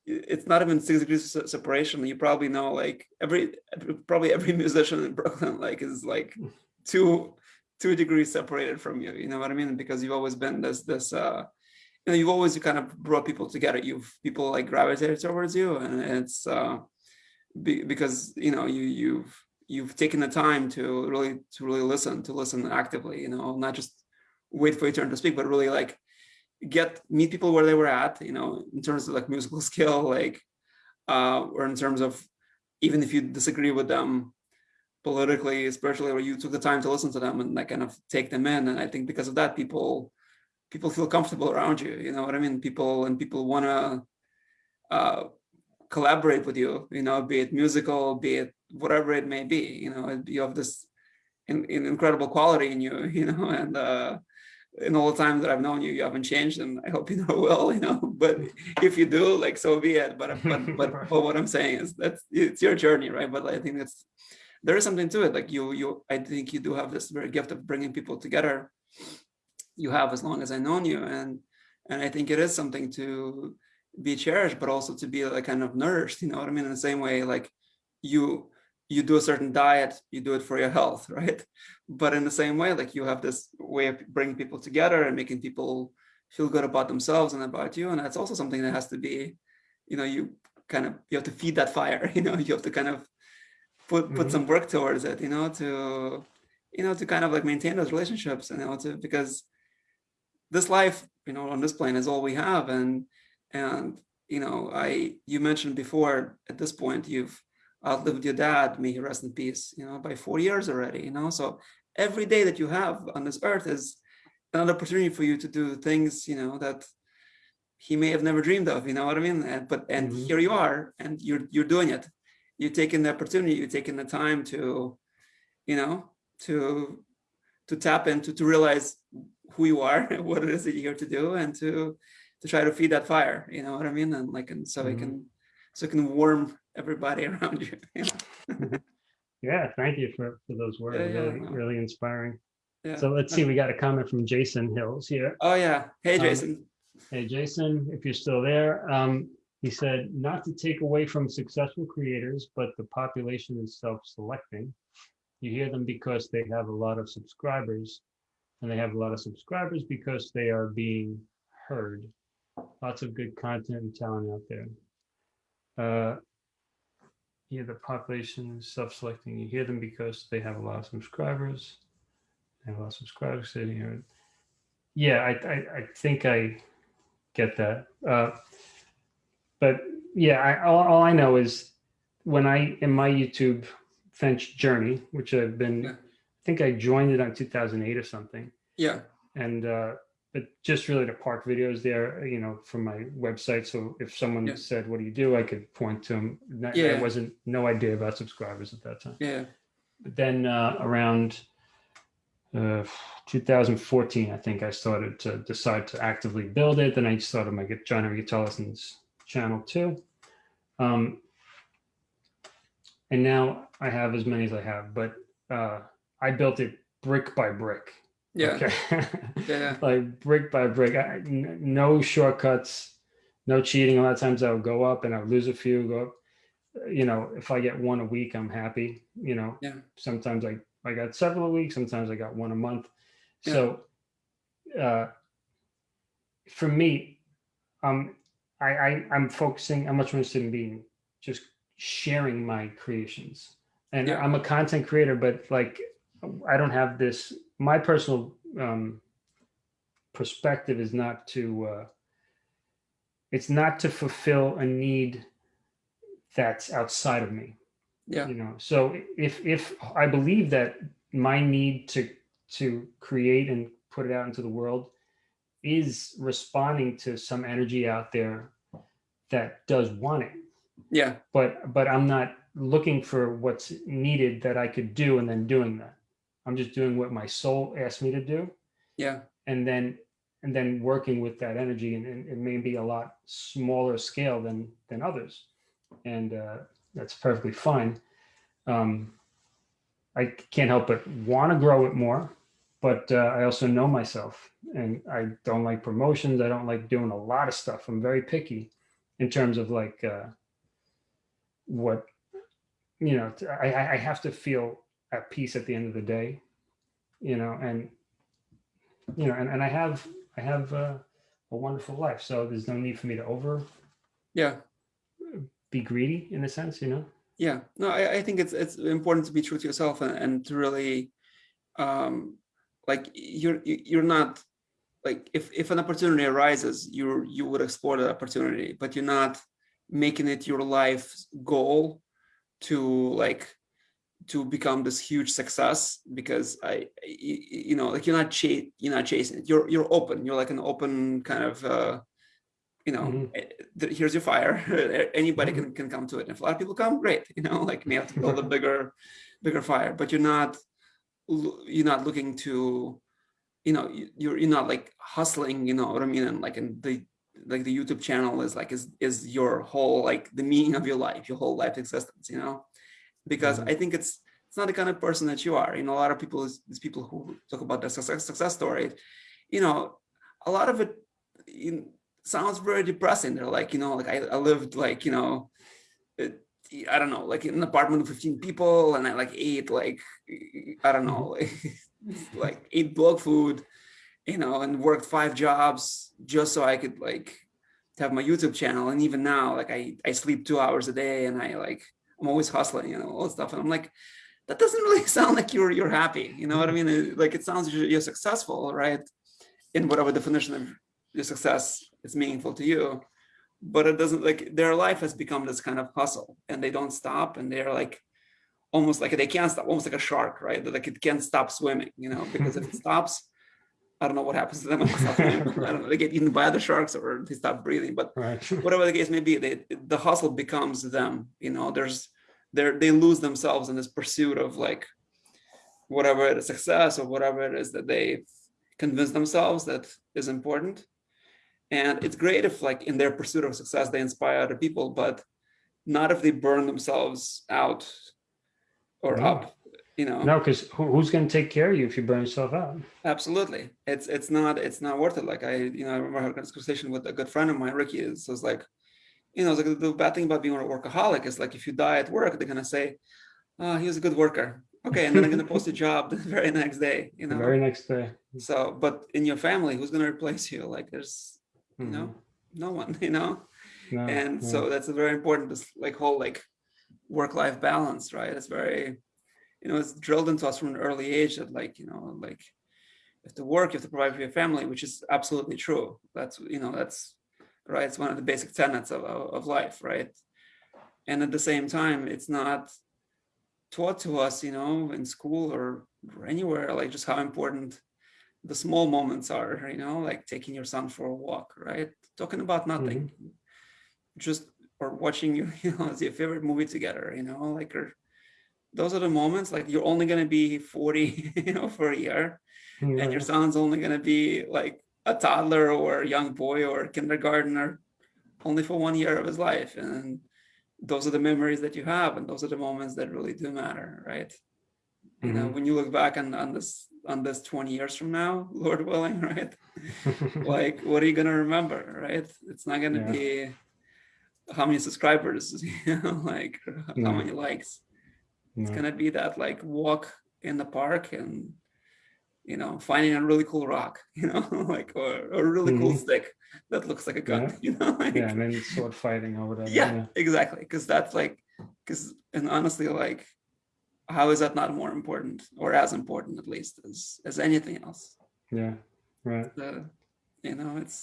it's not even six degrees of separation. You probably know like every probably every musician in Brooklyn like is like two two degrees separated from you. You know what I mean? Because you've always been this this uh you know you've always kind of brought people together. You've people like gravitated towards you, and it's uh be, because you know you you've you've taken the time to really to really listen to listen actively. You know, not just wait for your turn to speak, but really like get meet people where they were at, you know, in terms of like musical skill, like, uh, or in terms of even if you disagree with them politically, spiritually, or you took the time to listen to them and like kind of take them in. And I think because of that, people people feel comfortable around you. You know what I mean? People and people want to uh, collaborate with you. You know, be it musical, be it whatever it may be. You know, you have this in, in incredible quality in you. You know, and uh, in all the time that I've known you, you haven't changed, and I hope you know well, you know. But if you do, like so be it. But but but, but what I'm saying is that's it's your journey, right? But I think that's there is something to it. Like you you I think you do have this very gift of bringing people together. You have as long as I've known you, and and I think it is something to be cherished, but also to be like kind of nourished. You know what I mean? In the same way, like you you do a certain diet, you do it for your health, right? But in the same way, like you have this way of bringing people together and making people feel good about themselves and about you. And that's also something that has to be, you know, you kind of, you have to feed that fire, you know, you have to kind of put, put mm -hmm. some work towards it, you know, to, you know, to kind of like maintain those relationships, you know, to, because this life, you know, on this plane is all we have. And, and, you know, I, you mentioned before at this point, you've, outlived your dad, may he rest in peace, you know, by four years already, you know, so every day that you have on this earth is another opportunity for you to do things, you know, that he may have never dreamed of, you know what I mean? And, but, and mm -hmm. here you are, and you're, you're doing it. You're taking the opportunity, you're taking the time to, you know, to, to tap into, to realize who you are, what it is that you're here to do, and to, to try to feed that fire, you know what I mean? And like, and so mm -hmm. it can, so it can warm everybody around you. yeah, thank you for, for those words. Yeah, really, yeah. really inspiring. Yeah. So let's see, we got a comment from Jason Hills here. Oh yeah. Hey, um, Jason. Um, hey, Jason, if you're still there. Um, he said, not to take away from successful creators, but the population is self-selecting. You hear them because they have a lot of subscribers and they have a lot of subscribers because they are being heard. Lots of good content and talent out there. Uh, yeah, the population is self-selecting. You hear them because they have a lot of subscribers. They have a lot of subscribers sitting here. Yeah, I, I, I think I get that. Uh, but yeah, I, all, all, I know is when I, in my YouTube Fench journey, which I've been, think I joined it on 2008 or something. Yeah. And uh, but just really to park videos there, you know, from my website. So if someone yeah. said, what do you do? I could point to them. That, yeah. wasn't no idea about subscribers at that time. Yeah. But then uh, around uh, 2014, I think I started to decide to actively build it. Then I started my John Guitar Lessons channel too. Um, and now I have as many as I have, but uh, I built it brick by brick. Yeah. Okay. yeah. like brick by brick, I, no shortcuts, no cheating. A lot of times I would go up and I would lose a few, go up. You know, if I get one a week, I'm happy. You know, yeah. sometimes I, I got several a week, sometimes I got one a month. Yeah. So uh, for me, um, I, I, I'm focusing, I'm much more interested in being just sharing my creations. And yeah. I'm a content creator, but like, I don't have this my personal um, perspective is not to, uh, it's not to fulfill a need that's outside of me. Yeah. You know, so if, if I believe that my need to, to create and put it out into the world is responding to some energy out there that does want it. Yeah. But, but I'm not looking for what's needed that I could do and then doing that. I'm just doing what my soul asked me to do. Yeah. And then and then working with that energy and, and it may be a lot smaller scale than than others. And uh, that's perfectly fine. Um, I can't help but want to grow it more, but uh, I also know myself and I don't like promotions. I don't like doing a lot of stuff. I'm very picky. in terms of like uh, what you know. I, I have to feel at peace at the end of the day, you know, and you know, and, and I have I have uh, a wonderful life, so there's no need for me to over Yeah. be greedy in a sense, you know. Yeah. No, I, I think it's it's important to be true to yourself and, and to really um like you're you- you're not like if if an opportunity arises, you you would explore that opportunity, but you're not making it your life's goal to like to become this huge success because I, you know, like you're not cha- you're not chasing it. You're you're open. You're like an open kind of, uh, you know, Mhm. eh, here's your fire. Anybody Mhm. can can come to it. If a lot of people come, great. You know, like you have to build a bigger, bigger fire. But you're not you're not looking to, you know, you- you're you're not like hustling. You know what I mean? And like in the like the YouTube channel is like is is your whole like the meaning of your life, your whole life existence. You know because Mhm. I think it's it's not the kind of person that you are. You know, a lot of people is these people who talk about their success success story. You know, a lot of it you, sounds very depressing. They're like, you know, like I, I lived like you know, it, I don't know, like in an apartment of 15 people, and I like ate like I don't know, like, like ate blog food, you know, and worked five jobs just so I could like have my YouTube channel. And even now, like I I sleep two hours a day, and I like I'm always hustling, you know, all this stuff. And I'm like, that doesn't really sound like you're you're happy. You know what I mm-hmm. mean? It- like it sounds you're, you're successful, right? In whatever definition of your success is meaningful to you. But it doesn't like their life has become this kind of hustle and they don't stop and they're like almost like they can't stop, almost like a shark, right? Like it can't stop swimming, you know, because if it stops, I don't know what happens to them. I don't know, they get eaten by other sharks or they stop breathing. But Right. whatever the case may be, they, the hustle becomes them. You know, there's they they lose themselves in this pursuit of like whatever it is, success or whatever it is that they convince themselves that is important. And it's great if like in their pursuit of success they inspire other people, but not if they burn themselves out or No. up. You know, no, because who, who's going to take care of you if you burn yourself out? Absolutely. It's it's not it's not worth it. Like I, you know, I remember having this conversation with a good friend of mine, Ricky, is was like, you know, like the bad thing about being a workaholic is like if you die at work, they're gonna say, oh, he was a good worker. Okay, and then I'm gonna post a job the very next day, you The know. very next day. So, but in your family, who's gonna replace you? Like there's you know, Mhm. no one, you know. No, And no. so that's a very important this like whole like work-life balance, right? It's very, you know, it's drilled into us from an early age that like, you know, like you have to work, you have to provide for your family, which is absolutely true. That's, you know, that's right. It's one of the basic tenets of, of, life, right? And at the same time, it's not taught to us, you know, in school or, anywhere, like just how important the small moments are, you know, like taking your son for a walk, right? Talking about nothing, mm-hmm. just or watching you, you know, your favorite movie together, you know, like or those are the moments like you're only gonna be 40, you know, for a year, and your son's only gonna be like a toddler or a young boy or a kindergartner only for one year of his life. And those are the memories that you have, and those are the moments that really do matter, right? You know, Mhm. when you look back on, on this on this 20 years from now, Lord willing, right? like what are you gonna remember right it's not gonna Yeah. be how many subscribers you know like or how many likes it's gonna be that like walk in the park and you know finding a really cool rock you know like or, or a really cool Mhm. stick that looks like a gun Yeah. you know like, yeah, and then sword fighting or whatever. yeah, exactly because that's like because and honestly like how is that not more important or as important at least as as anything else Yeah. Right. you know it's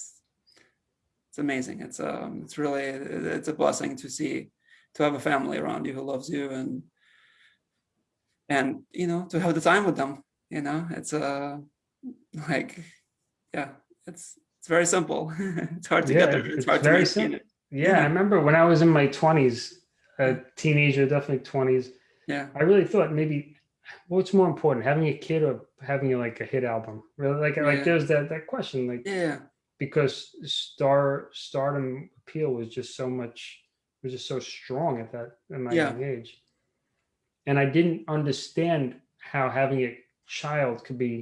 it's amazing it's um it's really it's a blessing to see to have a family around you who loves you and and you know to have the time with them you know it's uh like yeah it's it's very simple it's hard to Yeah, get there it's it's hard to very maintain it Yeah, I remember when I was in my twenties, a teenager, definitely twenties. yeah I really thought maybe what's more important, having a kid or having like a hit album? Really, like Yeah. like there's that that question, like yeah because star stardom appeal was just so much was just so strong at that at my Yeah. young age, and I didn't understand how having a child could be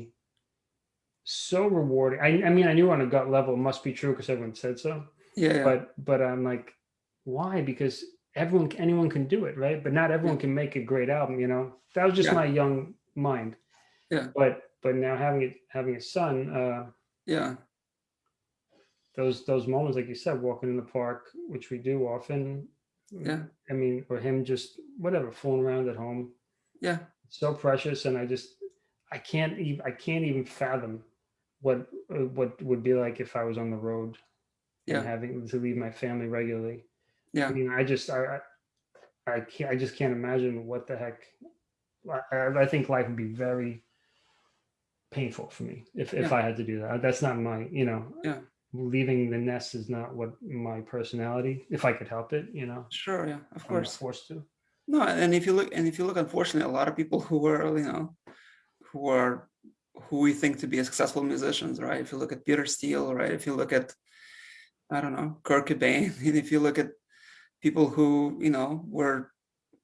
so rewarding. I, I mean, I knew on a gut level it must be true because everyone said so, yeah yeah but but I'm like why? Because everyone, anyone can do it, right? But not everyone can make a great album, you know? That was just Yeah. my young mind. Yeah. But, but now having it, having a son, uh, Yeah. those, those moments, like you said, walking in the park, which we do often. Yeah. I mean, or him just, whatever, fooling around at home, Yeah. so precious. And I just, I can't even, I can't even fathom what, uh, what would be like if I was on the road Yeah. and having to leave my family regularly. Yeah. I mean, I just, I, I I can't, I just can't imagine what the heck. I, I think life would be very painful for me if, if Yeah. I had to do that. That's not my, you know, Yeah. leaving the nest is not what my personality, if I could help it, you know, Sure. Yeah. Of I'm course. forced to. No, and if you look, and if you look, unfortunately, a lot of people who were, you know, who are, who we think to be successful musicians, right? If you look at Peter Steele, right? If you look at, I don't know, Kurt Cobain, and if you look at people who, you know, were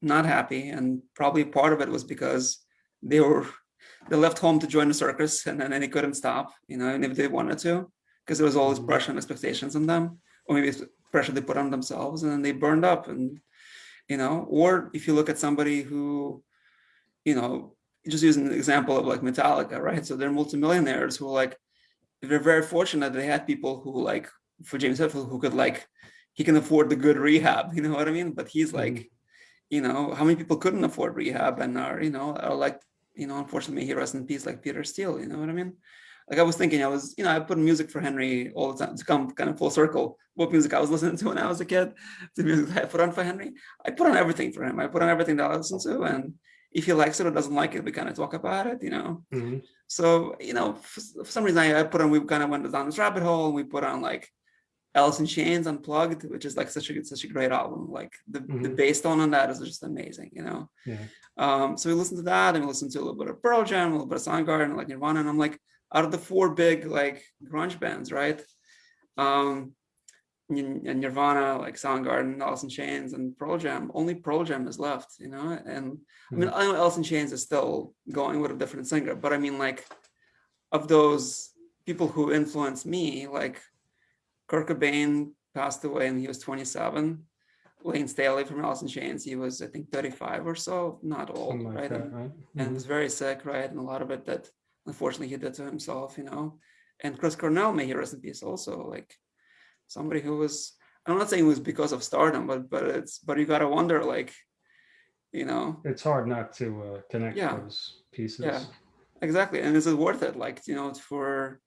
not happy, and probably part of it was because they were, they left home to join the circus, and then they couldn't stop, you know, and if they wanted to, because there was all this Mhm. pressure and expectations on them, or maybe it's pressure they put on themselves, and then they burned up, and you know or if you look at somebody who you know just using an example of like metallica right so they're multimillionaires who like they're very fortunate they had people who like for james Hetfield, who could like he can afford the good rehab you know what i mean but he's mm-hmm. like you know how many people couldn't afford rehab and are you know are like you know unfortunately he rest in peace like peter steele you know what i mean like I was thinking, I was, you know, I put music for Henry all the time to come kind of full circle. What music I was listening to when I was a kid, the music I put on for Henry. I put on everything for him. I put on everything that I listened to, and if he likes it or doesn't like it, we kind of talk about it, you know. Mhm. So, you know, for, for some reason, I, put on. We kind of went down this rabbit hole, and we put on like Alice in Chains Unplugged, which is like such a such a great album. Like the the Mhm. bass tone on that is just amazing, you know. Yeah. Um, so we listened to that, and we listened to a little bit of Pearl Jam, a little bit of Soundgarden, like Nirvana, and I'm like, out of the four big like grunge bands, right? Um, and Nirvana, like Soundgarden, Alice in Chains, and Pearl Jam. Only Pearl Jam is left, you know. And I mean, I know Alice in Chains is still going with a different singer, but I mean, like, of those people who influenced me, like Kurt Cobain passed away and he was 27. Layne Staley from Alice in Chains, he was I think 35 or so, not old, like right? that, And- right? and Mhm. was very sick, right? And a lot of it that unfortunately he did to himself, you know. And Chris Cornell, may he rest in peace, also like somebody who was I'm not saying it was because of stardom, but but it's but you gotta wonder, like, you know, It's hard not to uh, connect Yeah. those pieces. Yeah. exactly. And is it worth it? Like, you know, for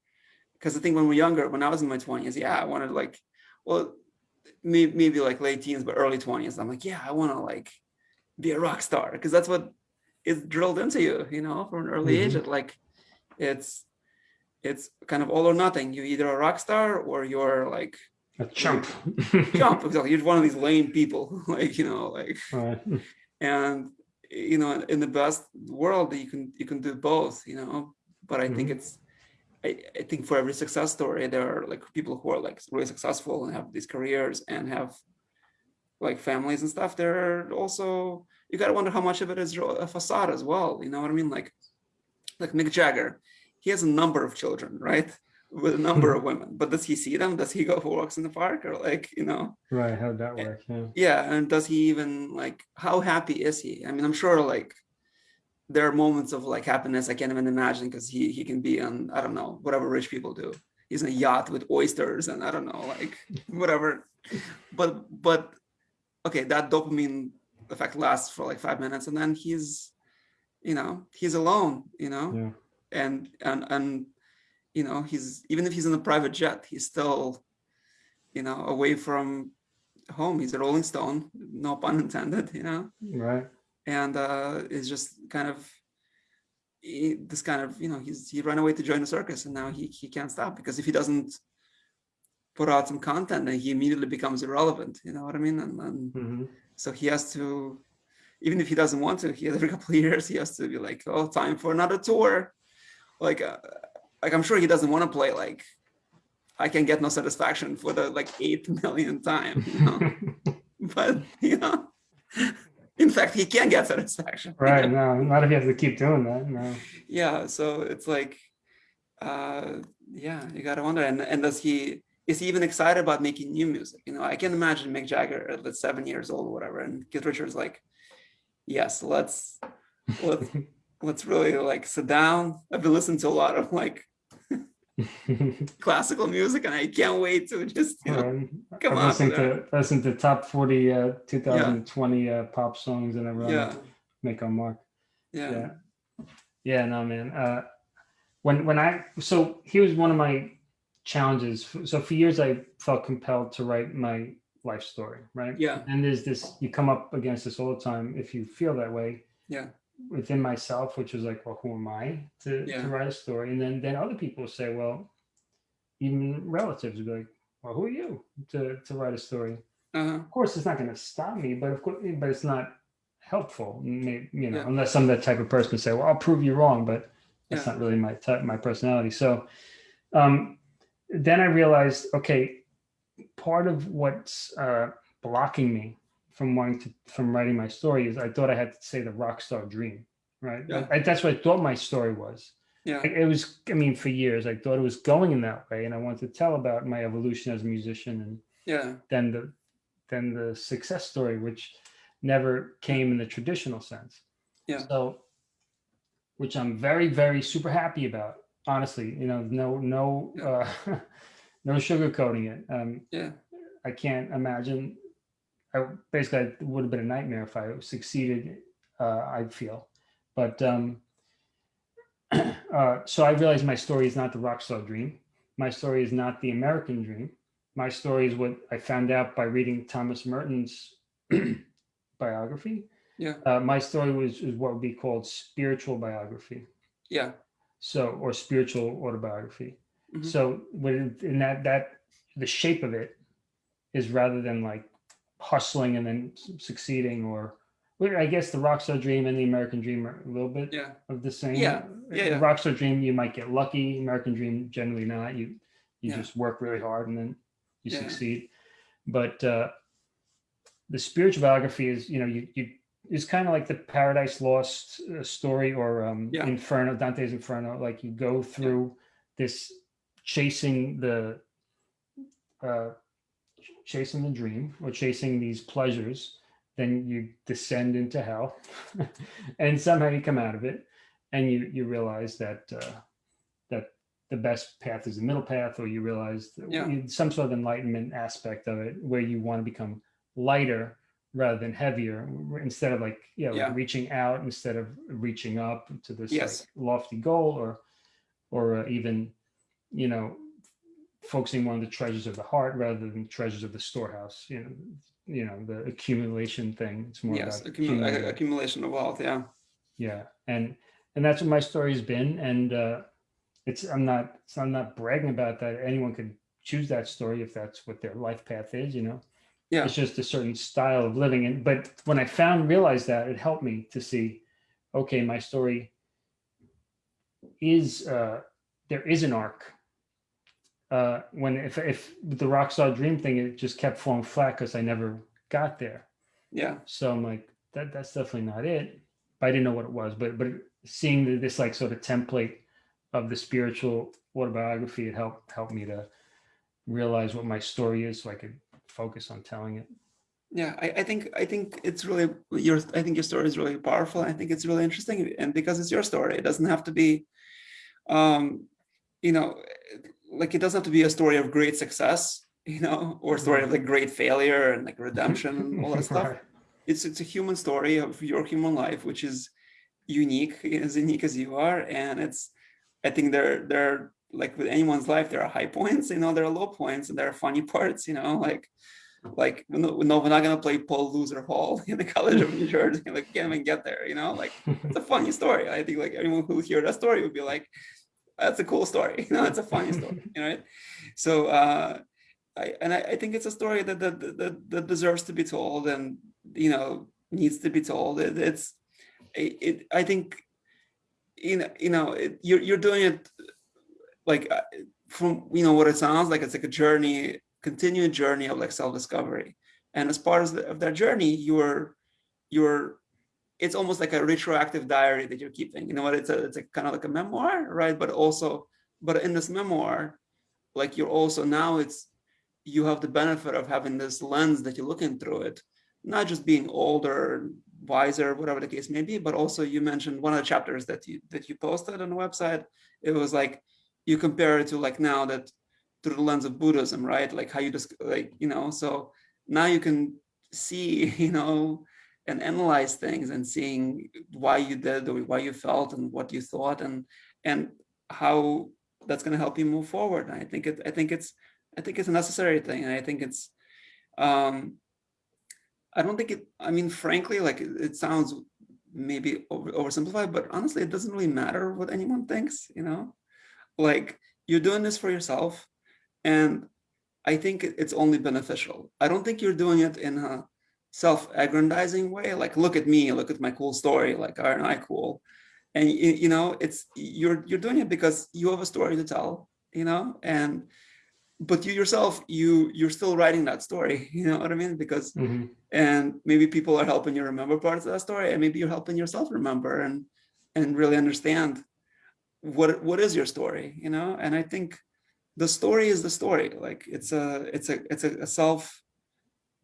because I think when we're younger, when I was in my 20s, yeah, I wanted like, well, maybe maybe like late teens, but early 20s. I'm like, yeah, I want to like be a rock star because that's what is drilled into you, you know, from an early age. Mhm. That like it's it's kind of all or nothing. You're either a rock star or you're like A chump. jump. Exactly. You're one of these lame people, like, you know, like Right. and you know in the best world you can you can do both you know but i think Mhm. it's I, I think for every success story there are like people who are like really successful and have these careers and have like families and stuff there are also you got to wonder how much of it is a facade as well you know what i mean like like mick jagger he has a number of children right with a number of women but does he see them does he go for walks in the park or like you know Right. How'd that work? Yeah. yeah and does he even like how happy is he i mean i'm sure like there are moments of like happiness i can't even imagine because he he can be on i don't know whatever rich people do he's in a yacht with oysters and i don't know like whatever but but okay that dopamine effect lasts for like five minutes and then he's you know he's alone you know Yeah. And and and you know he's even if he's in a private jet he's still you know away from home. He's a rolling stone no pun intended you know? Right. and uh is just kind of this kind of you know he's he ran away to join the circus and now he he can't stop because if he doesn't put out some content then he immediately becomes irrelevant you know what i mean? And, and hmm so he has to even if he doesn't want to he every couple of years he has to be like oh time for another tour like uh, like i'm sure he doesn't want to play like i can get no satisfaction for the like eight million time you know but you know in fact he can get satisfaction you right. know? No, not if you have to keep doing that. No. yeah so it's like uh yeah you gotta wonder and and does he is he even excited about making new music? You know, I can imagine Mick Jagger at seven years old or whatever, and Keith Richards like, yes, let's let's let's really like sit down. I've been listening to a lot of like classical music, and I can't wait to just you know, Um, come on. listened to listen to top 40 uh 2020 uh pop songs and I that. run Yeah, make our mark. yeah, Yeah. Yeah, no man. Uh when when I so here's one of my challenges. So for years I felt compelled to write my life story, right? yeah, And there's this you come up against this all the time if you feel that way yeah, within myself, which is like, well, who am I to, Yeah. to write a story? And then then other people say, well, even relatives would be like, well, who are you to to write a story? uh-huh. Of course, it's not going to stop me, but of course, but it's not helpful. You know, Yeah. unless I'm that type of person to say, well, I'll prove you wrong, but that's Yeah. not really my type, my personality. So um, then I realized, okay, part of what's uh, blocking me from wanting to from writing my story is I thought I had to say the rock star dream, right? Yeah. I, that's what I thought my story was. yeah, It was, I mean, for years I thought it was going in that way, and I wanted to tell about my evolution as a musician and yeah, than the than the success story, which never came in the traditional sense. Yeah. So, which I'm very, very super happy about. Honestly, you know, no, no, uh, no sugarcoating it. Um, yeah, I can't imagine. I basically it would have been a nightmare if I succeeded. Uh, I feel, but um, uh, so I realized my story is not the rock star dream. My story is not the American dream. My story is what I found out by reading Thomas Merton's biography. Yeah. Uh, my story was is what would be called spiritual biography. yeah, So or spiritual autobiography. Mhm. So with in that that the shape of it is rather than like hustling and then succeeding or I guess the rockstar dream and the American dream are a little bit yeah, of the same. Yeah, yeah, The yeah. rockstar dream you might get lucky. American dream generally not. You you Yeah. just work really hard and then you Yeah. succeed. But uh, the spiritual biography is you know you you is kind of like the Paradise Lost uh, story or um. Inferno, Dante's Inferno. Like you go through this chasing the uh, chasing the dream or chasing these pleasures, then you descend into hell, and somehow you come out of it, and you you realize that uh, that the best path is the middle path, or you realize Yeah. some sort of enlightenment aspect of it, where you want to become lighter rather than heavier instead of like you know like Yeah. reaching out instead of reaching up to this Yes. like lofty goal or or uh, even you know focusing more on the treasures of the heart rather than treasures of the storehouse you know you know the accumulation thing it's more yes, about accumu- accumulating. accumulation of wealth, yeah, yeah and and that's what my story's been and uh it's i'm not so i'm not bragging about that anyone could choose that story if that's what their life path is you know Yeah. it's just a certain style of living and but when i found realized that it helped me to see okay my story is uh there is an arc uh when if if the rockstar dream thing it just kept falling flat because i never got there yeah, so I'm like, that that's definitely not it. But I didn't know what it was. But but seeing this like sort of template of the spiritual autobiography, it helped helped me to realize what my story is, so I could focus on telling it. yeah. I, I think I think it's really your I think your story is really powerful. I think it's really interesting, and because it's your story, it doesn't have to be, um, you know, like it doesn't have to be a story of great success, you know, or a story of mm-hmm. like great failure and like redemption and all that stuff. Right. it's it's a human story of your human life which is unique as unique as you are and it's i think there there like with anyone's life there are high points you know there are low points and there are funny parts you know like like no, no we're not going to play paul loser hall in the college of new jersey like can't even get there you know like it's a funny story i think like everyone who hear that story would be like that's a cool story. You know it's a funny story you know right? so uh I, and I, I think it's a story that, that that that deserves to be told and you know needs to be told. It, it's it, it i think you know you know it, you're, you're doing it like uh, from you know what it sounds like it's like a journey continued journey of like self-discovery. And as part of, the, of that journey you're you're it's almost like a retroactive diary that you're keeping you know what it's a it's a kind of like a memoir right but also but in this memoir like you're also now it's you have the benefit of having this lens that you're looking through it, not just being older, wiser, whatever the case may be, but also you mentioned one of the chapters that you that you posted on the website. It was like you compare it to like now that through the lens of Buddhism, right? Like how you just like, you know, so now you can see, you know, and analyze things and seeing why you did or why you felt and what you thought and and how that's going to help you move forward. And I think it I think it's I think it's a necessary thing. And I think it's um I don't think it I mean frankly like it, it sounds maybe over, oversimplified, but honestly it doesn't really matter what anyone thinks, you know? Like you're doing this for yourself and I think it's only beneficial. I don't think you're doing it in a self-aggrandizing way like look at me look at my cool story like aren't i cool? And you, know it's you're you're doing it because you have a story to tell you know and but you yourself you you're still writing that story you know what i mean? Because mm -hmm. and maybe people are helping you remember parts of that story and maybe you're helping yourself remember and and really understand what what is your story you know? And i think the story is the story like it's a it's a it's a, a self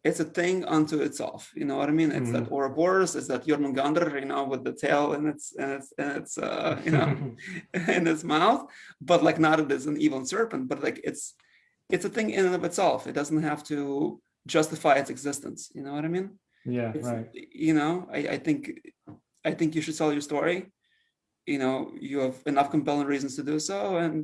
it's a thing unto itself. You know what I mean? It's mm -hmm. that Ouroboros, it's that Jormungandr, you know, with the tail and its and its and its uh, you know in its mouth, but like not it is an evil serpent, but like it's it's a thing in and of itself. It doesn't have to justify its existence. You know what I mean? Yeah, it's, right. You know, I, I think I think you should tell your story. You know, you have enough compelling reasons to do so, and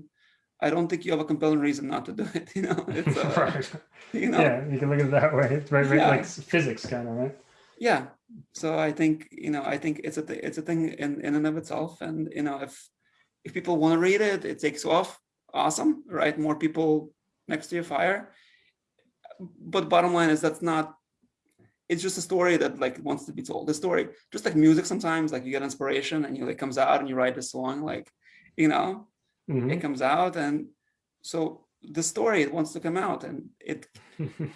I don't think you have a compelling reason not to do it. You know, it's uh, right. You know, yeah, you can look at it that way. It's right, right yeah. like physics, kind of, right? Yeah. So I think you know, I think it's a it's a thing in in and of itself, and you know, if if people want to read it, it takes off. Awesome, right? More people next to your fire. But bottom line is that's not. It's just a story that like wants to be told. The story, just like music, sometimes like you get inspiration and you like comes out and you write a song, like you know, mm -hmm. it comes out and so the story it wants to come out and it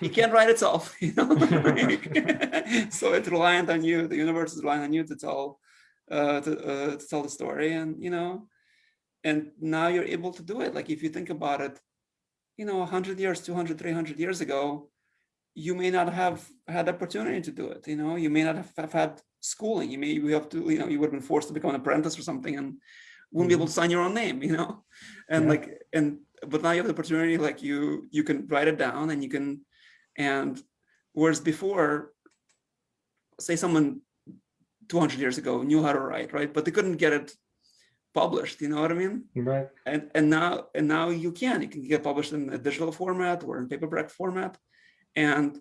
it can't write itself you know? So it's reliant on you the universe is relying on you to tell uh, to, uh, to tell the story and you know and now you're able to do it. Like if you think about it you know 100 years 200 300 years ago you may not have had the opportunity to do it you know? You may not have, have had schooling. You may you have to you know you would have been forced to become an apprentice or something and wouldn't be able to mm-hmm. sign your own name, you know? And yeah. like, and, but now you have the opportunity, like you, you can write it down and you can, and whereas before, say someone 200 years ago knew how to write, right? But they couldn't get it published, you know what I mean? Right. And, and now, and now you can, you can get published in a digital format or in paperback format. And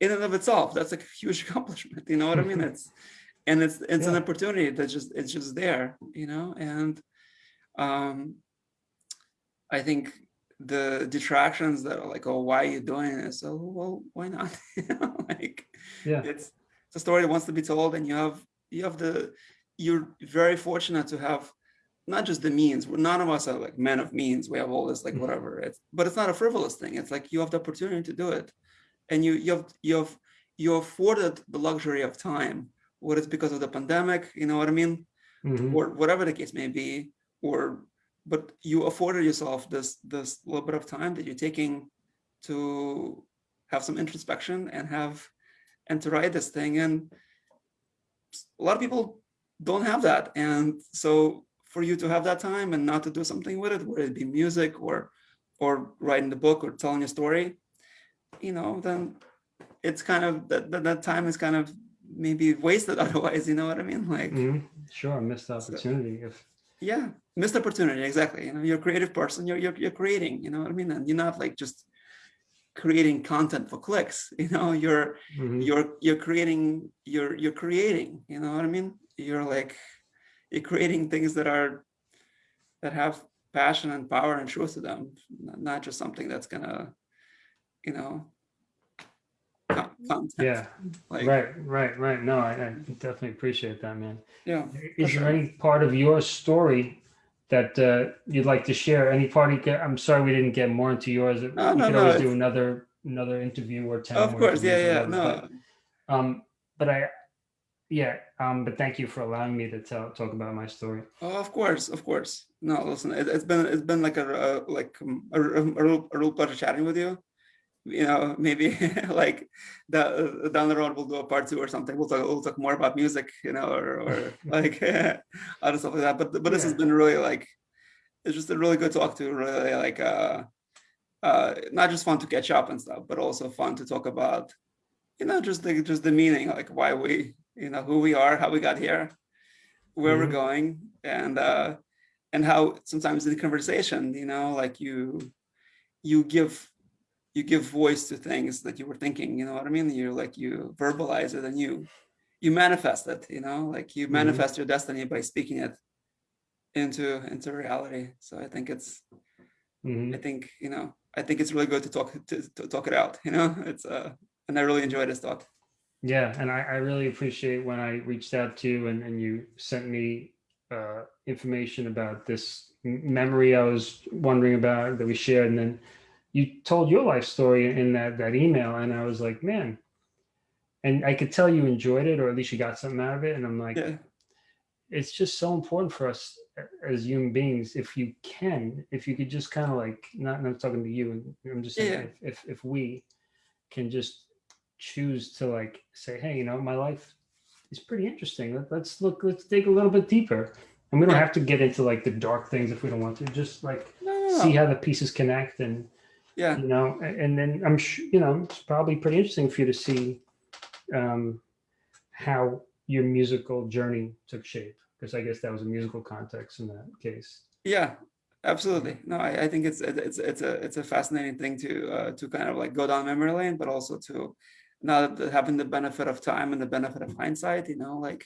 in and of itself, that's a huge accomplishment, you know what I mean? It's, and it's it's yeah. an opportunity that just it's just there you know and um i think the detractions that are like oh why are you doing this? So well why not? Like yeah. it's it's a story that wants to be told and you have you have the you're very fortunate to have not just the means none of us are like men of means. We have all this like mm-hmm. whatever. It's but it's not a frivolous thing. It's like you have the opportunity to do it. And you you have you have you afforded the luxury of time whether it's because of the pandemic, you know what I mean? Mm -hmm. Or whatever the case may be, or but you afforded yourself this this little bit of time that you're taking to have some introspection and have and to write this thing. And a lot of people don't have that. And so for you to have that time and not to do something with it, whether it be music or or writing the book or telling a story, you know, then it's kind of that, that, that time is kind of maybe wasted otherwise you know what i mean? Like mm -hmm. sure missed opportunity so, if yeah missed opportunity exactly. You know you're a creative person you're, you're you're creating you know what i mean? And you're not like just creating content for clicks you know? You're mm -hmm. you're you're creating you're you're creating you know what i mean? You're like you're creating things that are that have passion and power and truth to them not just something that's gonna you know content. Yeah, like, right, right, right. No, I, I, definitely appreciate that, man. Yeah. Is there sure. any part of your story that uh, you'd like to share? Any part? I'm sorry we didn't get more into yours. No, we no, could no, always do another another interview or ten. Of course, yeah, yeah, no. But, um, but I, yeah, um, but thank you for allowing me to tell talk about my story. Oh, of course, of course. No, listen, it, has been it's been like a, a like um, a, a, real, a real pleasure chatting with you you know, maybe like the, down the road we'll do a part two or something. We'll talk, we'll talk more about music, you know, or, or like other stuff like that. But but this has been really like it's just a really good talk to really like uh uh not just fun to catch up and stuff, but also fun to talk about, you know, just the just the meaning, like why we, you know, who we are, how we got here, where we're Mhm. going, and uh and how sometimes in the conversation, you know, like you you give you give voice to things that you were thinking, you know what I mean? You like you verbalize it and you you manifest it, you know, like you Mhm. manifest your destiny by speaking it into into reality. So I think it's Mhm. I think, you know, I think it's really good to talk to, to talk it out, you know. It's uh and I really enjoyed this talk. Yeah, and I, I really appreciate when I reached out to you and, and you sent me uh, information about this memory I was wondering about that we shared, and then you told your life story in that that email, and I was like, man, and I could tell you enjoyed it, or at least you got something out of it, and I'm like, Yeah. it's just so important for us as human beings if you can if you could just kind of like not not talking to you i'm just saying Yeah. if, if if we can just choose to like say hey you know my life is pretty interesting Let, let's look let's dig a little bit deeper and we don't have to get into like the dark things if we don't want to just like No, no, see how the pieces connect and Yeah. you know and then i'm sure you know it's probably pretty interesting for you to see um how your musical journey took shape because i guess that was a musical context in that case Yeah, absolutely. No, I, I think it's it's it's a it's a fascinating thing to uh, to kind of like go down memory lane, but also to now that having the benefit of time and the benefit of hindsight, you know, like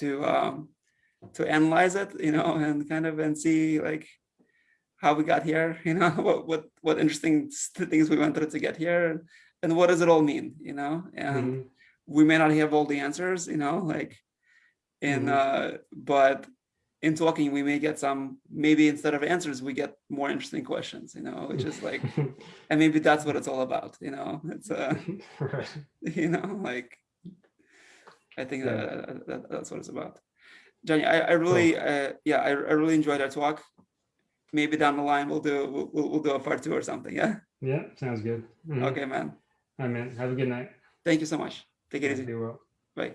to um to analyze it, you know, and kind of and see like how we got here, you know, what what what interesting things we went through to get here, and, and what does it all mean, you know, and Mhm. we may not have all the answers, you know, like in Mhm. uh but in talking we may get some maybe instead of answers we get more interesting questions you know which is like and maybe that's what it's all about you know it's uh right. you know like i think Yeah. that, that that's what it's about Johnny, I, I really uh yeah I, I really enjoyed our talk maybe down the line we'll do we'll, we'll do a part two or something yeah Yeah, sounds good. Mhm. okay man All right, man. Have a good night. thank you so much take it easy Be well. bye